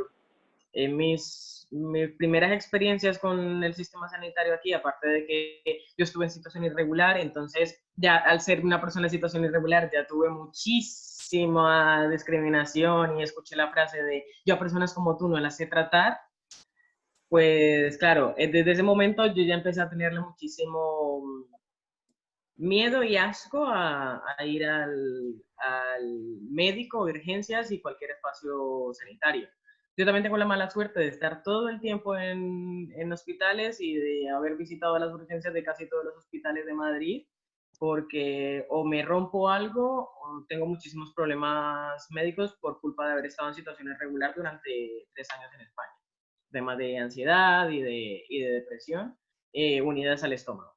en mis mis primeras experiencias con el sistema sanitario aquí, aparte de que yo estuve en situación irregular, entonces ya al ser una persona en situación irregular ya tuve muchísima discriminación y escuché la frase de yo a personas como tú no las sé tratar, pues claro, eh, desde ese momento yo ya empecé a tenerle muchísimo miedo y asco a, ir al, al médico, urgencias y cualquier espacio sanitario. Yo también tengo la mala suerte de estar todo el tiempo en, en hospitales y de haber visitado las urgencias de casi todos los hospitales de Madrid, porque o me rompo algo o tengo muchísimos problemas médicos por culpa de haber estado en situaciones regular durante tres años en España. Temas de ansiedad y de, y de depresión eh, unidas al estómago.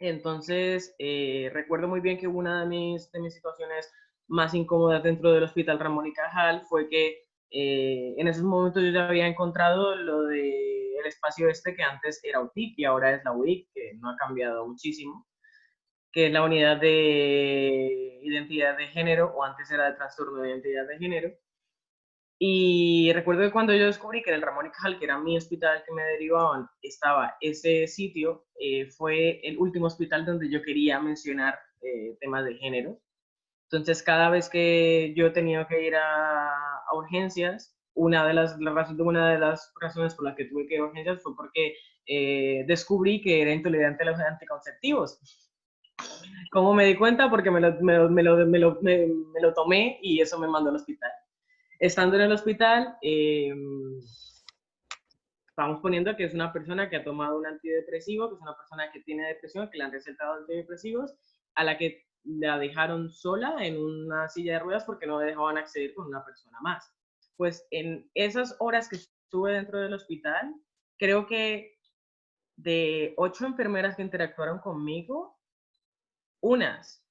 Entonces, eh, recuerdo muy bien que una de mis, de mis situaciones más incómodas dentro del hospital Ramón y Cajal fue que eh, en esos momentos yo ya había encontrado lo del el espacio este que antes era UTIC y ahora es la UIC, que no ha cambiado muchísimo, que es la unidad de identidad de género, o antes era de trastorno de identidad de género. Y recuerdo que cuando yo descubrí que en el Ramón y Cajal, que era mi hospital que me derivaban, estaba ese sitio, eh, fue el último hospital donde yo quería mencionar eh, temas de género. Entonces, cada vez que yo tenía que ir a, urgencias, una de las, una de las razones por las que tuve que ir a urgencias fue porque eh, descubrí que era intolerante a los anticonceptivos. ¿Cómo me di cuenta? Porque me lo, me, lo, me, lo, me, me lo, tomé y eso me mandó al hospital. Estando en el hospital, eh, vamos poniendo que es una persona que ha tomado un antidepresivo, que es una persona que tiene depresión, que le han recetado antidepresivos, a la que la dejaron sola en una silla de ruedas porque no dejaban acceder con una persona más. Pues en esas horas que estuve dentro del hospital, creo que de ocho enfermeras que interactuaron conmigo, unas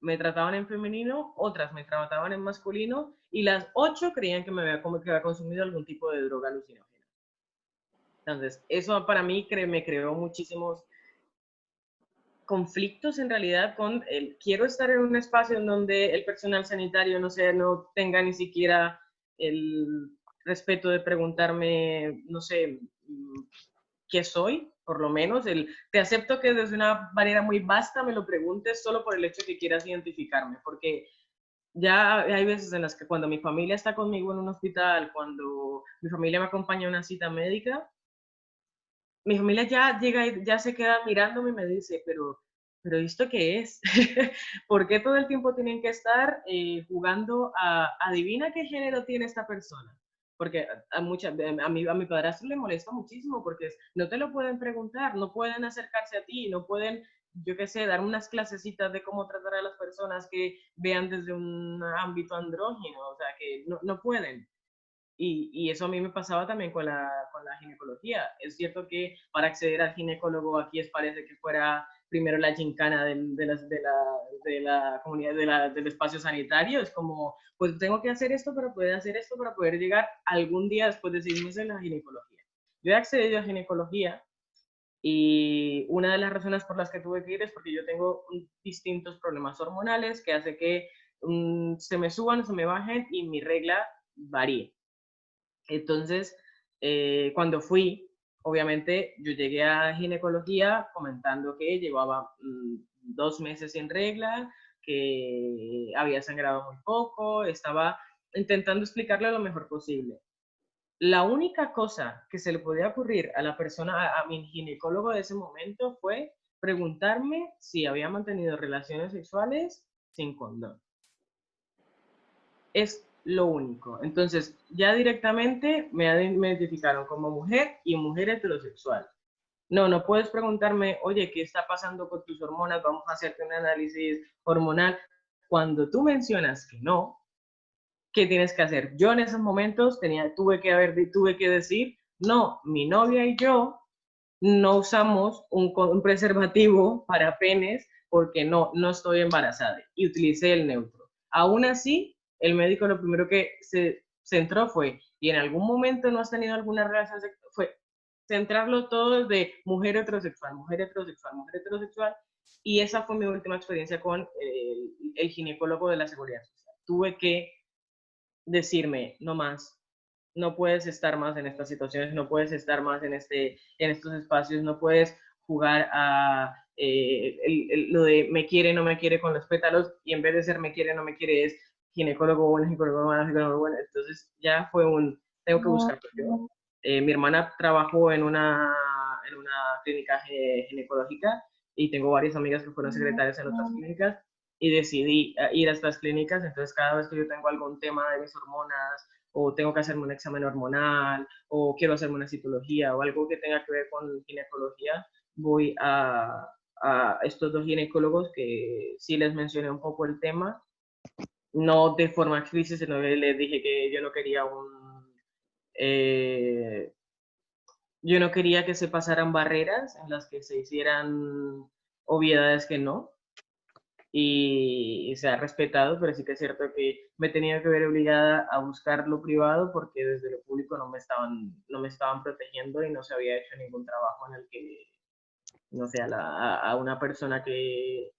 me trataban en femenino, otras me trataban en masculino y las ocho creían que me había, que había consumido algún tipo de droga alucinógena. Entonces, eso para mí me creó muchísimos conflictos en realidad con el quiero estar en un espacio en donde el personal sanitario no sé, no tenga ni siquiera el respeto de preguntarme, no sé, mm, qué soy, por lo menos, el te acepto que desde una manera muy vasta me lo preguntes solo por el hecho que quieras identificarme, porque ya hay veces en las que cuando mi familia está conmigo en un hospital, cuando mi familia me acompaña a una cita médica, mi familia ya llega y ya se queda mirándome y me dice, pero, pero ¿esto qué es? ¿Por qué todo el tiempo tienen que estar eh, jugando a adivina qué género tiene esta persona? Porque a, mucha, a, mi, a mi padrastro le molesta muchísimo porque no te lo pueden preguntar, no pueden acercarse a ti, no pueden, yo qué sé, dar unas clasecitas de cómo tratar a las personas que vean desde un ámbito andrógino, o sea, que no, no pueden. Y, eso a mí me pasaba también con la, con la ginecología. Es cierto que para acceder al ginecólogo aquí es parece que fuera primero la gincana de, la, de, la, de la comunidad, de la, del espacio sanitario. Es como, pues tengo que hacer esto para poder hacer esto, para poder llegar algún día después de seis meses a la ginecología. Yo he accedido a ginecología y una de las razones por las que tuve que ir es porque yo tengo distintos problemas hormonales que hace que mm, se me suban, se me bajen y mi regla varíe. Entonces, eh, cuando fui, obviamente yo llegué a ginecología comentando que llevaba mm, dos meses sin regla, que había sangrado muy poco, estaba intentando explicarle lo mejor posible. La única cosa que se le podía ocurrir a la persona, a, a mi ginecólogo de ese momento fue preguntarme si había mantenido relaciones sexuales sin condón. Es lo único. Entonces, ya directamente me, identificaron como mujer y mujer heterosexual. No, no puedes preguntarme, oye, ¿qué está pasando con tus hormonas? Vamos a hacerte un análisis hormonal. Cuando tú mencionas que no, ¿qué tienes que hacer? Yo en esos momentos tenía, tuve, que haber, tuve que decir, no, mi novia y yo no usamos un, un preservativo para penes porque no, no estoy embarazada. Y utilicé el neutro. Aún así, el médico lo primero que se centró fue, y en algún momento no has tenido alguna relación fue centrarlo todo de mujer heterosexual, mujer heterosexual, mujer heterosexual, y esa fue mi última experiencia con el, ginecólogo de la seguridad social. Tuve que decirme, no más, no puedes estar más en estas situaciones, no puedes estar más en, este, en estos espacios, no puedes jugar a eh, lo de me quiere, no me quiere con los pétalos, y en vez de ser me quiere, no me quiere, es ginecólogo bueno, ginecólogo malo, ginecólogo bueno. Entonces ya fue un, tengo que buscarlo yo. Eh, mi hermana trabajó en una, en una clínica ginecológica y tengo varias amigas que fueron secretarias en otras clínicas y decidí eh, ir a estas clínicas. Entonces cada vez que yo tengo algún tema de mis hormonas o tengo que hacerme un examen hormonal o quiero hacerme una citología o algo que tenga que ver con ginecología, voy a, a estos dos ginecólogos que sí les mencioné un poco el tema no de forma explícita, sino que les dije que yo no quería un... Eh, yo no quería que se pasaran barreras en las que se hicieran obviedades que no, y, se ha respetado, pero sí que es cierto que me tenía que ver obligada a buscar lo privado porque desde lo público no me estaban, no me estaban protegiendo y no se había hecho ningún trabajo en el que, no sé, a una persona que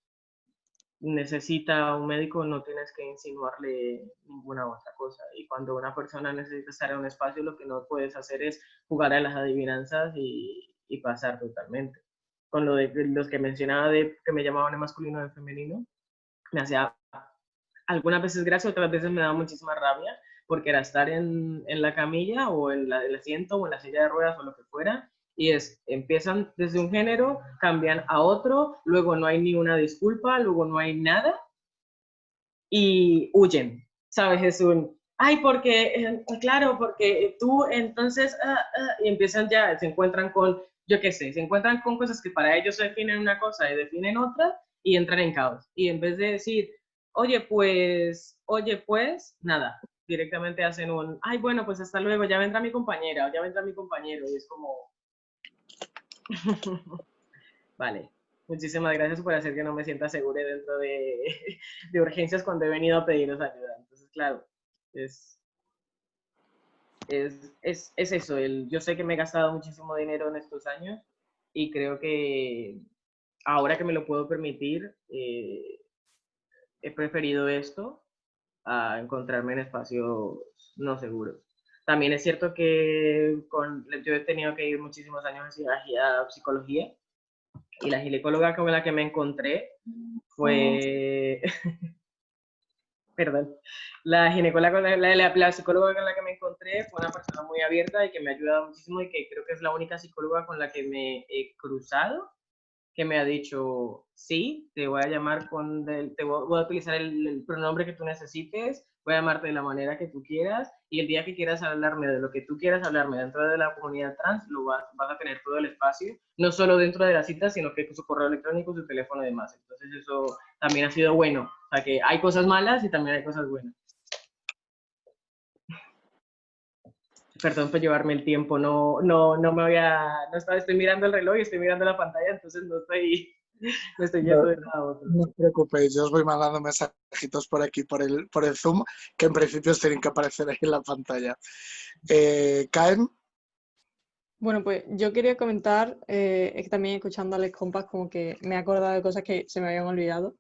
necesita un médico, no tienes que insinuarle ninguna otra cosa. Y cuando una persona necesita estar en un espacio, lo que no puedes hacer es jugar a las adivinanzas y, y pasar totalmente. Con lo de los que mencionaba de que me llamaban en masculino o en femenino, me hacía algunas veces gracia, otras veces me daba muchísima rabia, porque era estar en, en la camilla o en el asiento o en la silla de ruedas o lo que fuera, y es, empiezan desde un género, cambian a otro, luego no hay ni una disculpa, luego no hay nada y huyen, ¿sabes? Es un, ay, porque, eh, claro, porque tú entonces, ah, ah", y empiezan ya, se encuentran con, yo qué sé, se encuentran con cosas que para ellos definen una cosa y definen otra y entran en caos. Y en vez de decir, oye, pues, oye, pues, nada, directamente hacen un, ay, bueno, pues hasta luego, ya vendrá mi compañera o ya vendrá mi compañero. Y es como... vale, muchísimas gracias por hacer que no me sienta segura dentro de, urgencias cuando he venido a pediros ayuda. Entonces, claro, es, es, es, es eso. Yo sé que me he gastado muchísimo dinero en estos años y creo que ahora que me lo puedo permitir, eh, he preferido esto a encontrarme en espacios no seguros. También es cierto que con, yo he tenido que ir muchísimos años a psicología y la ginecóloga con la que me encontré fue... Perdón. La ginecóloga, la, la, la, psicóloga con la que me encontré fue una persona muy abierta y que me ha ayudado muchísimo y que creo que es la única psicóloga con la que me he cruzado que me ha dicho, sí, te voy a llamar con, te voy, a utilizar el, pronombre que tú necesites, voy a llamarte de la manera que tú quieras y el día que quieras hablarme de lo que tú quieras hablarme dentro de la comunidad trans, lo vas, vas a tener todo el espacio, no solo dentro de la cita, sino que su correo electrónico, su teléfono y demás. Entonces eso también ha sido bueno. O sea que hay cosas malas y también hay cosas buenas. perdón por llevarme el tiempo, no, no, no me voy a, no estaba, estoy mirando el reloj y estoy mirando la pantalla, entonces no estoy, no estoy yendo de nada a otro. No os preocupéis, yo os voy mandando mensajitos por aquí, por el, por el Zoom, que en principio tienen que aparecer ahí en la pantalla. Eh, ¿Caen? Bueno, pues yo quería comentar, eh, es que también escuchando a Alex Compas como que me he acordado de cosas que se me habían olvidado.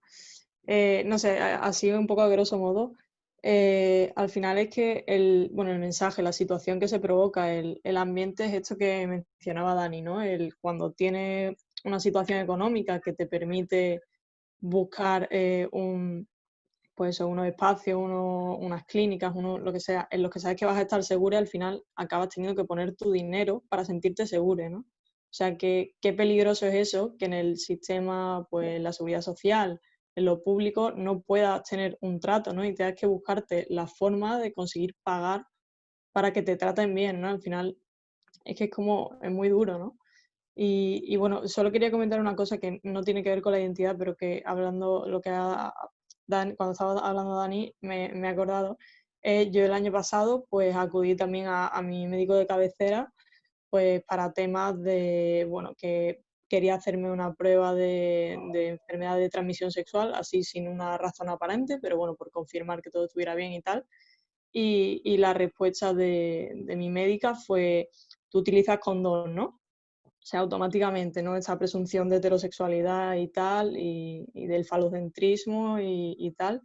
Eh, no sé, así un poco a grosso modo, eh, al final es que el, bueno, el mensaje, la situación que se provoca, el, ambiente es esto que mencionaba Dani, ¿no? El, cuando tiene una situación económica que te permite buscar eh, un, pues unos espacios, unas clínicas, uno, lo que sea, en los que sabes que vas a estar segura, al final acabas teniendo que poner tu dinero para sentirte seguro, ¿no? O sea, que, qué peligroso es eso, que en el sistema, pues la seguridad social, en lo público no puedas tener un trato, ¿no? Y tengas que buscarte la forma de conseguir pagar para que te traten bien, ¿no? Al final es que es como, es muy duro, ¿no? Y, bueno, solo quería comentar una cosa que no tiene que ver con la identidad, pero que hablando lo que ha, cuando estaba hablando Dani, me, me he acordado. Eh, yo el año pasado, pues acudí también a, a mi médico de cabecera, pues para temas de, bueno, que quería hacerme una prueba de, enfermedad de transmisión sexual, así sin una razón aparente, pero bueno, por confirmar que todo estuviera bien y tal. Y, la respuesta de, mi médica fue, tú utilizas condón, ¿no? Sea, automáticamente, ¿no? Esa presunción de heterosexualidad y tal, y, del falocentrismo y, y, tal.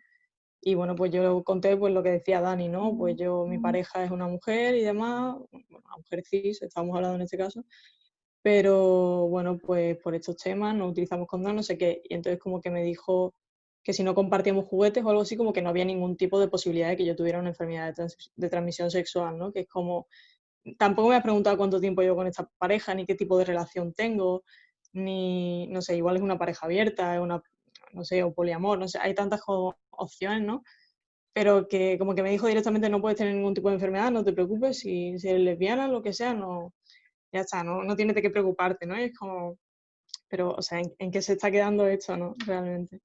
Y bueno, pues yo conté pues lo que decía Dani, ¿no? Pues yo, mi pareja es una mujer y demás, una mujer cis, estamos hablando en este caso, pero bueno, pues por estos temas no utilizamos condón, no sé qué. Y entonces como que me dijo que si no compartíamos juguetes o algo así, como que no había ningún tipo de posibilidad de que yo tuviera una enfermedad de, transmisión sexual, ¿no? Que es como, tampoco me ha preguntado cuánto tiempo llevo con esta pareja, ni qué tipo de relación tengo, ni, no sé, igual es una pareja abierta, es una, no sé, o poliamor, no sé, hay tantas opciones, ¿no? Pero que como que me dijo directamente no puedes tener ningún tipo de enfermedad, no te preocupes, si, si eres lesbiana, lo que sea, no, ya está, no, no tienes de qué preocuparte, ¿no? es como, pero, o sea, ¿en, qué se está quedando esto, ¿no? Realmente.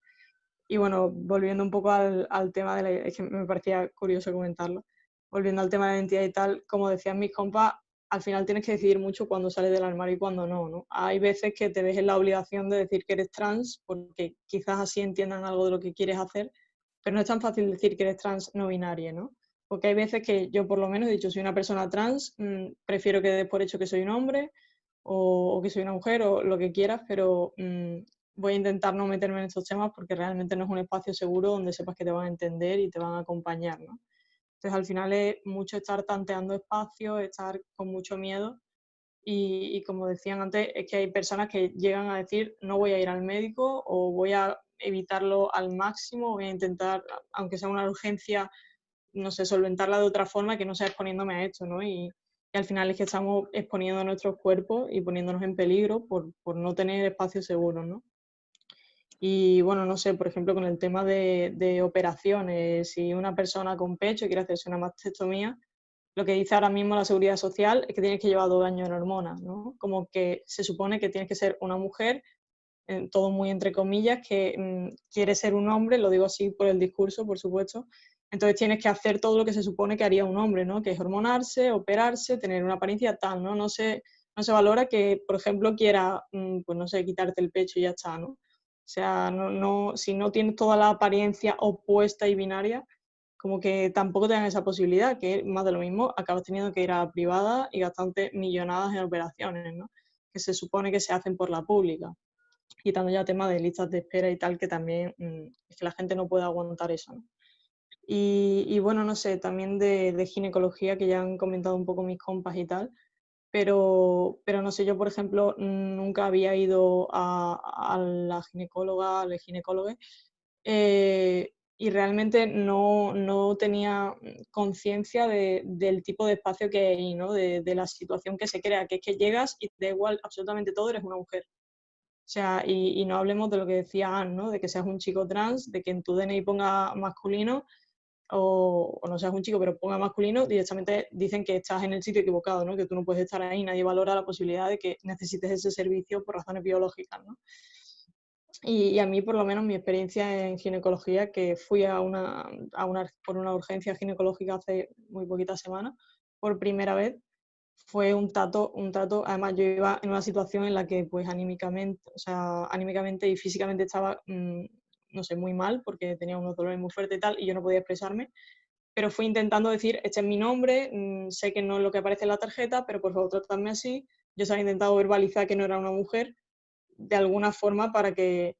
Y bueno, volviendo un poco al, al tema de la, es que me parecía curioso comentarlo, volviendo al tema de la identidad y tal, como decían mis compas, al final tienes que decidir mucho cuándo sales del armario y cuándo no, ¿no? Hay veces que te ves en la obligación de decir que eres trans, porque quizás así entiendan algo de lo que quieres hacer, pero no es tan fácil decir que eres trans no binaria, ¿no? Porque hay veces que yo por lo menos he dicho, soy una persona trans, mm, prefiero que dé por hecho que soy un hombre o, que soy una mujer o lo que quieras, pero mm, voy a intentar no meterme en estos temas porque realmente no es un espacio seguro donde sepas que te van a entender y te van a acompañar, ¿no? Entonces al final es mucho estar tanteando espacios, estar con mucho miedo y, como decían antes, es que hay personas que llegan a decir no voy a ir al médico o voy a evitarlo al máximo, voy a intentar, aunque sea una urgencia, no sé, solventarla de otra forma que no sea exponiéndome a esto, ¿no? Y, al final es que estamos exponiendo nuestros cuerpos y poniéndonos en peligro por, por no tener espacios seguros, ¿no? Y bueno, no sé, por ejemplo, con el tema de, de, operaciones, si una persona con pecho quiere hacerse una mastectomía, lo que dice ahora mismo la seguridad social es que tienes que llevar dos años en hormonas, ¿no? Como que se supone que tienes que ser una mujer, todo muy entre comillas, que mm, quiere ser un hombre, lo digo así por el discurso, por supuesto, entonces tienes que hacer todo lo que se supone que haría un hombre, ¿no? Que es hormonarse, operarse, tener una apariencia tal, ¿no? No se, no se valora que, por ejemplo, quiera, mm, pues no sé, quitarte el pecho y ya está, ¿no? O sea, no, no, si no tienes toda la apariencia opuesta y binaria, como que tampoco te dan esa posibilidad, que más de lo mismo, acabas teniendo que ir a la privada y gastarte millonadas en operaciones, ¿no? Que se supone que se hacen por la pública. Quitando ya temas de listas de espera y tal, que también mm, es que la gente no puede aguantar eso, ¿no? Y, bueno, no sé, también de, ginecología, que ya han comentado un poco mis compas y tal, pero, pero no sé, yo por ejemplo nunca había ido a, la ginecóloga, al ginecólogo, eh, y realmente no, no tenía conciencia de, del tipo de espacio que hay, ¿no? De, de, la situación que se crea, que es que llegas y da igual absolutamente todo, eres una mujer. O sea, y, y no hablemos de lo que decía Anne, ¿no? De que seas un chico trans, de que en tu DNI ponga masculino o, no seas un chico, pero ponga masculino, directamente dicen que estás en el sitio equivocado, ¿no? que tú no puedes estar ahí, nadie valora la posibilidad de que necesites ese servicio por razones biológicas. ¿no? Y, a mí, por lo menos, mi experiencia en ginecología, que fui a una, a una, por una urgencia ginecológica hace muy poquitas semanas, por primera vez, fue un trato, un trato, además yo iba en una situación en la que pues anímicamente, o sea, anímicamente y físicamente estaba mm, no sé, muy mal porque tenía unos dolores muy fuertes y tal, y yo no podía expresarme, pero fui intentando decir, este es mi nombre, mm, sé que no es lo que aparece en la tarjeta, pero por favor tratadme así. Yo se había intentado verbalizar que no era una mujer de alguna forma para que,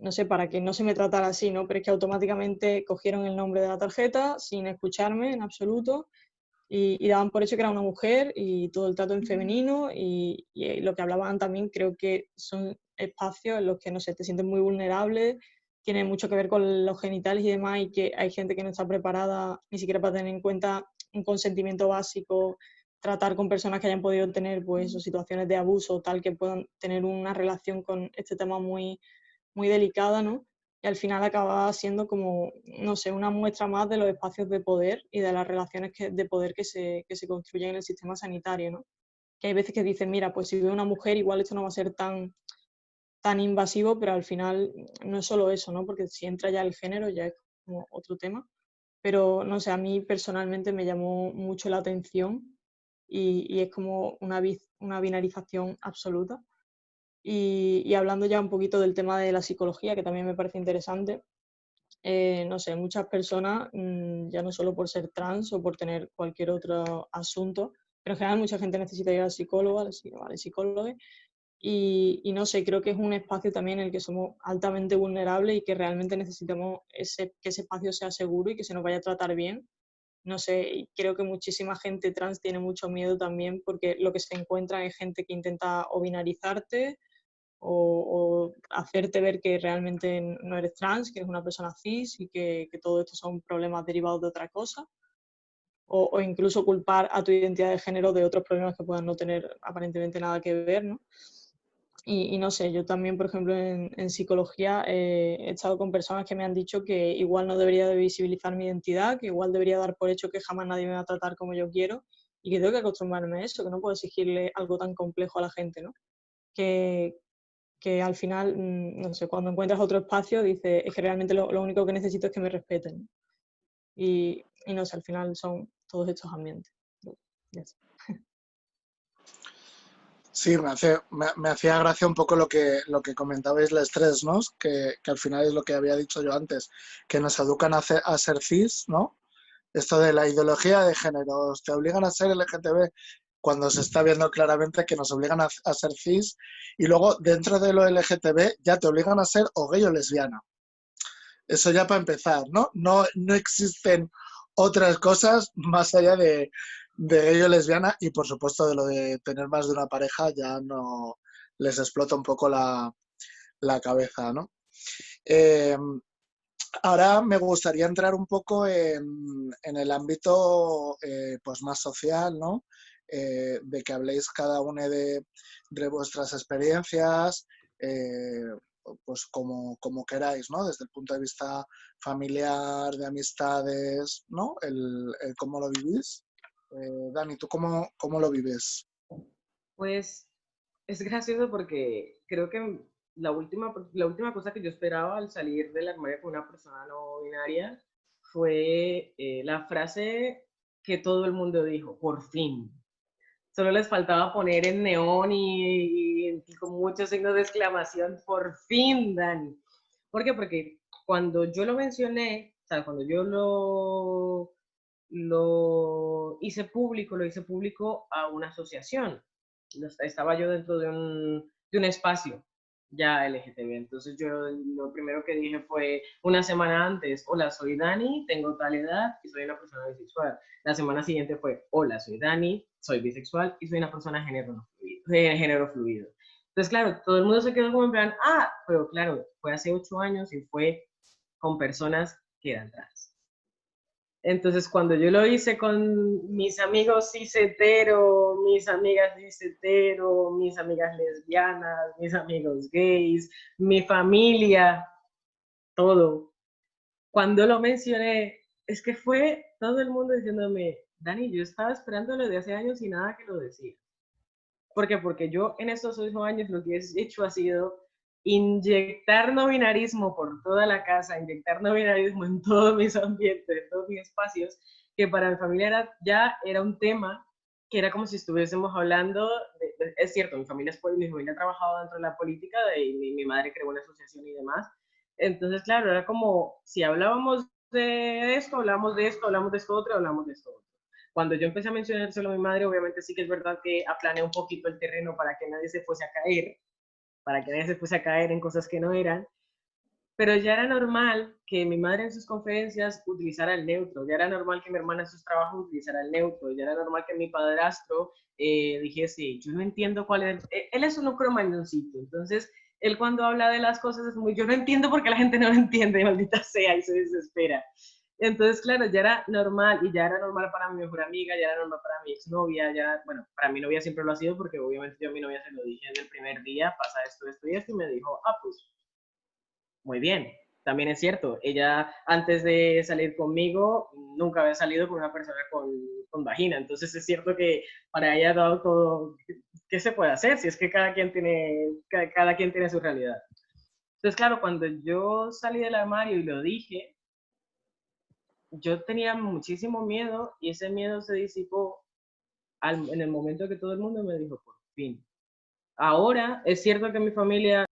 no sé, para que no se me tratara así, ¿no? Pero es que automáticamente cogieron el nombre de la tarjeta sin escucharme en absoluto y, daban por hecho que era una mujer y todo el trato en femenino y, y, lo que hablaban también creo que son espacios en los que, no sé, te sientes muy vulnerable, tiene mucho que ver con los genitales y demás, y que hay gente que no está preparada ni siquiera para tener en cuenta un consentimiento básico, tratar con personas que hayan podido tener pues, situaciones de abuso, tal que puedan tener una relación con este tema muy, muy delicada, ¿no? Y al final acaba siendo como, no sé, una muestra más de los espacios de poder y de las relaciones de poder que se, que se construyen en el sistema sanitario, ¿no? Que hay veces que dicen, mira, pues si veo una mujer igual esto no va a ser tan tan invasivo, pero al final no es solo eso, ¿no? Porque si entra ya el género ya es como otro tema. Pero no sé, a mí personalmente me llamó mucho la atención y, es como una, una binarización absoluta. Y, hablando ya un poquito del tema de la psicología, que también me parece interesante, eh, no sé, muchas personas, mm, ya no solo por ser trans o por tener cualquier otro asunto, pero en general mucha gente necesita ir al psicólogo, al psicólogo, y, no sé, creo que es un espacio también en el que somos altamente vulnerables y que realmente necesitamos ese, que ese espacio sea seguro y que se nos vaya a tratar bien. No sé, y creo que muchísima gente trans tiene mucho miedo también porque lo que se encuentra es gente que intenta o binarizarte o, hacerte ver que realmente no eres trans, que eres una persona cis y que, que todo esto son problemas derivados de otra cosa. O, o, incluso culpar a tu identidad de género de otros problemas que puedan no tener aparentemente nada que ver, ¿no? Y, no sé, yo también, por ejemplo, en, psicología eh, he estado con personas que me han dicho que igual no debería de visibilizar mi identidad, que igual debería dar por hecho que jamás nadie me va a tratar como yo quiero y que tengo que acostumbrarme a eso, que no puedo exigirle algo tan complejo a la gente, ¿no? Que, que al final, mm, no sé, cuando encuentras otro espacio, dices, es que realmente lo, lo único que necesito es que me respeten. Y, y, no sé, al final son todos estos ambientes. Sí, me, hacía gracia un poco lo que, lo que comentabais, el estrés, ¿no? Que, que, al final es lo que había dicho yo antes, que nos educan a, a ser cis, ¿no? Esto de la ideología de género, te obligan a ser LGTB cuando se está viendo claramente que nos obligan a, a ser cis y luego dentro de lo LGTB ya te obligan a ser o gay o lesbiana. Eso ya para empezar, ¿no? No, no existen otras cosas más allá de, de ello lesbiana y por supuesto de lo de tener más de una pareja ya no les explota un poco la, cabeza, ¿no? Em, ahora me gustaría entrar un poco en, el ámbito eh, pues más social, ¿no? eh, de que habléis cada una de, vuestras experiencias, eh, pues como, como, queráis, ¿no? Desde el punto de vista familiar, de amistades, ¿no? El, cómo lo vivís. Eh, Dani, ¿tú cómo, cómo lo vives? Pues es gracioso porque creo que la última, la última cosa que yo esperaba al salir del armario con una persona no binaria fue eh, la frase que todo el mundo dijo, por fin. Solo les faltaba poner en neón y, y, con muchos signos de exclamación, por fin, Dani. ¿Por qué? Porque cuando yo lo mencioné, o sea, cuando yo lo, lo hice público, lo hice público a una asociación. Estaba yo dentro de un, de un espacio ya LGTB. Entonces yo lo primero que dije fue una semana antes, hola, soy Dani, tengo tal edad y soy una persona bisexual. La semana siguiente fue, hola, soy Dani, soy bisexual y soy una persona género fluido. De género fluido. Entonces, claro, todo el mundo se quedó como en plan, ah, pero claro, fue hace ocho años y fue con personas que eran trans. Entonces, cuando yo lo hice con mis amigos cis-hetero, mis amigas cis-hetero, mis amigas lesbianas, mis amigos gays, mi familia, todo. Cuando lo mencioné, es que fue todo el mundo diciéndome, Dani, yo estaba esperándolo de hace años y nada que lo decía. ¿Por qué? Porque yo en estos ocho años lo que he hecho ha sido inyectar no binarismo por toda la casa, inyectar no binarismo en todos mis ambientes, en todos mis espacios, que para mi familia ya era un tema que era como si estuviésemos hablando, es cierto, mi familia, ha trabajado dentro de la política mi, mi, madre creó una asociación y demás, entonces claro, era como si hablábamos de esto, hablamos de esto, hablamos de esto otro, hablamos de esto otro. Cuando yo empecé a mencionárselo a mi madre, obviamente sí que es verdad que aplané un poquito el terreno para que nadie se fuese a caer, para que nadie se fuese a caer en cosas que no eran. Pero ya era normal que mi madre en sus conferencias utilizara el neutro, ya era normal que mi hermana en sus trabajos utilizara el neutro, ya era normal que mi padrastro eh, dijese, yo no entiendo cuál es, e-". él es un cromañoncito, entonces él cuando habla de las cosas es muy, yo no entiendo porque la gente no lo entiende, maldita sea, y se desespera. Entonces, claro, ya era normal y ya era normal para mi mejor amiga, ya era normal para mi exnovia, ya, bueno, para mi novia siempre lo ha sido porque obviamente yo a mi novia se lo dije desde el primer día, pasa esto, esto y esto, y me dijo, ah, pues, muy bien. También es cierto, ella antes de salir conmigo nunca había salido con una persona con, con vagina, entonces es cierto que para ella ha dado todo, ¿qué se puede hacer? Si es que cada quien tiene, cada, cada quien tiene su realidad. Entonces, claro, cuando yo salí del armario y lo dije, yo tenía muchísimo miedo y ese miedo se disipó en el momento que todo el mundo me dijo, por fin. Ahora es cierto que mi familia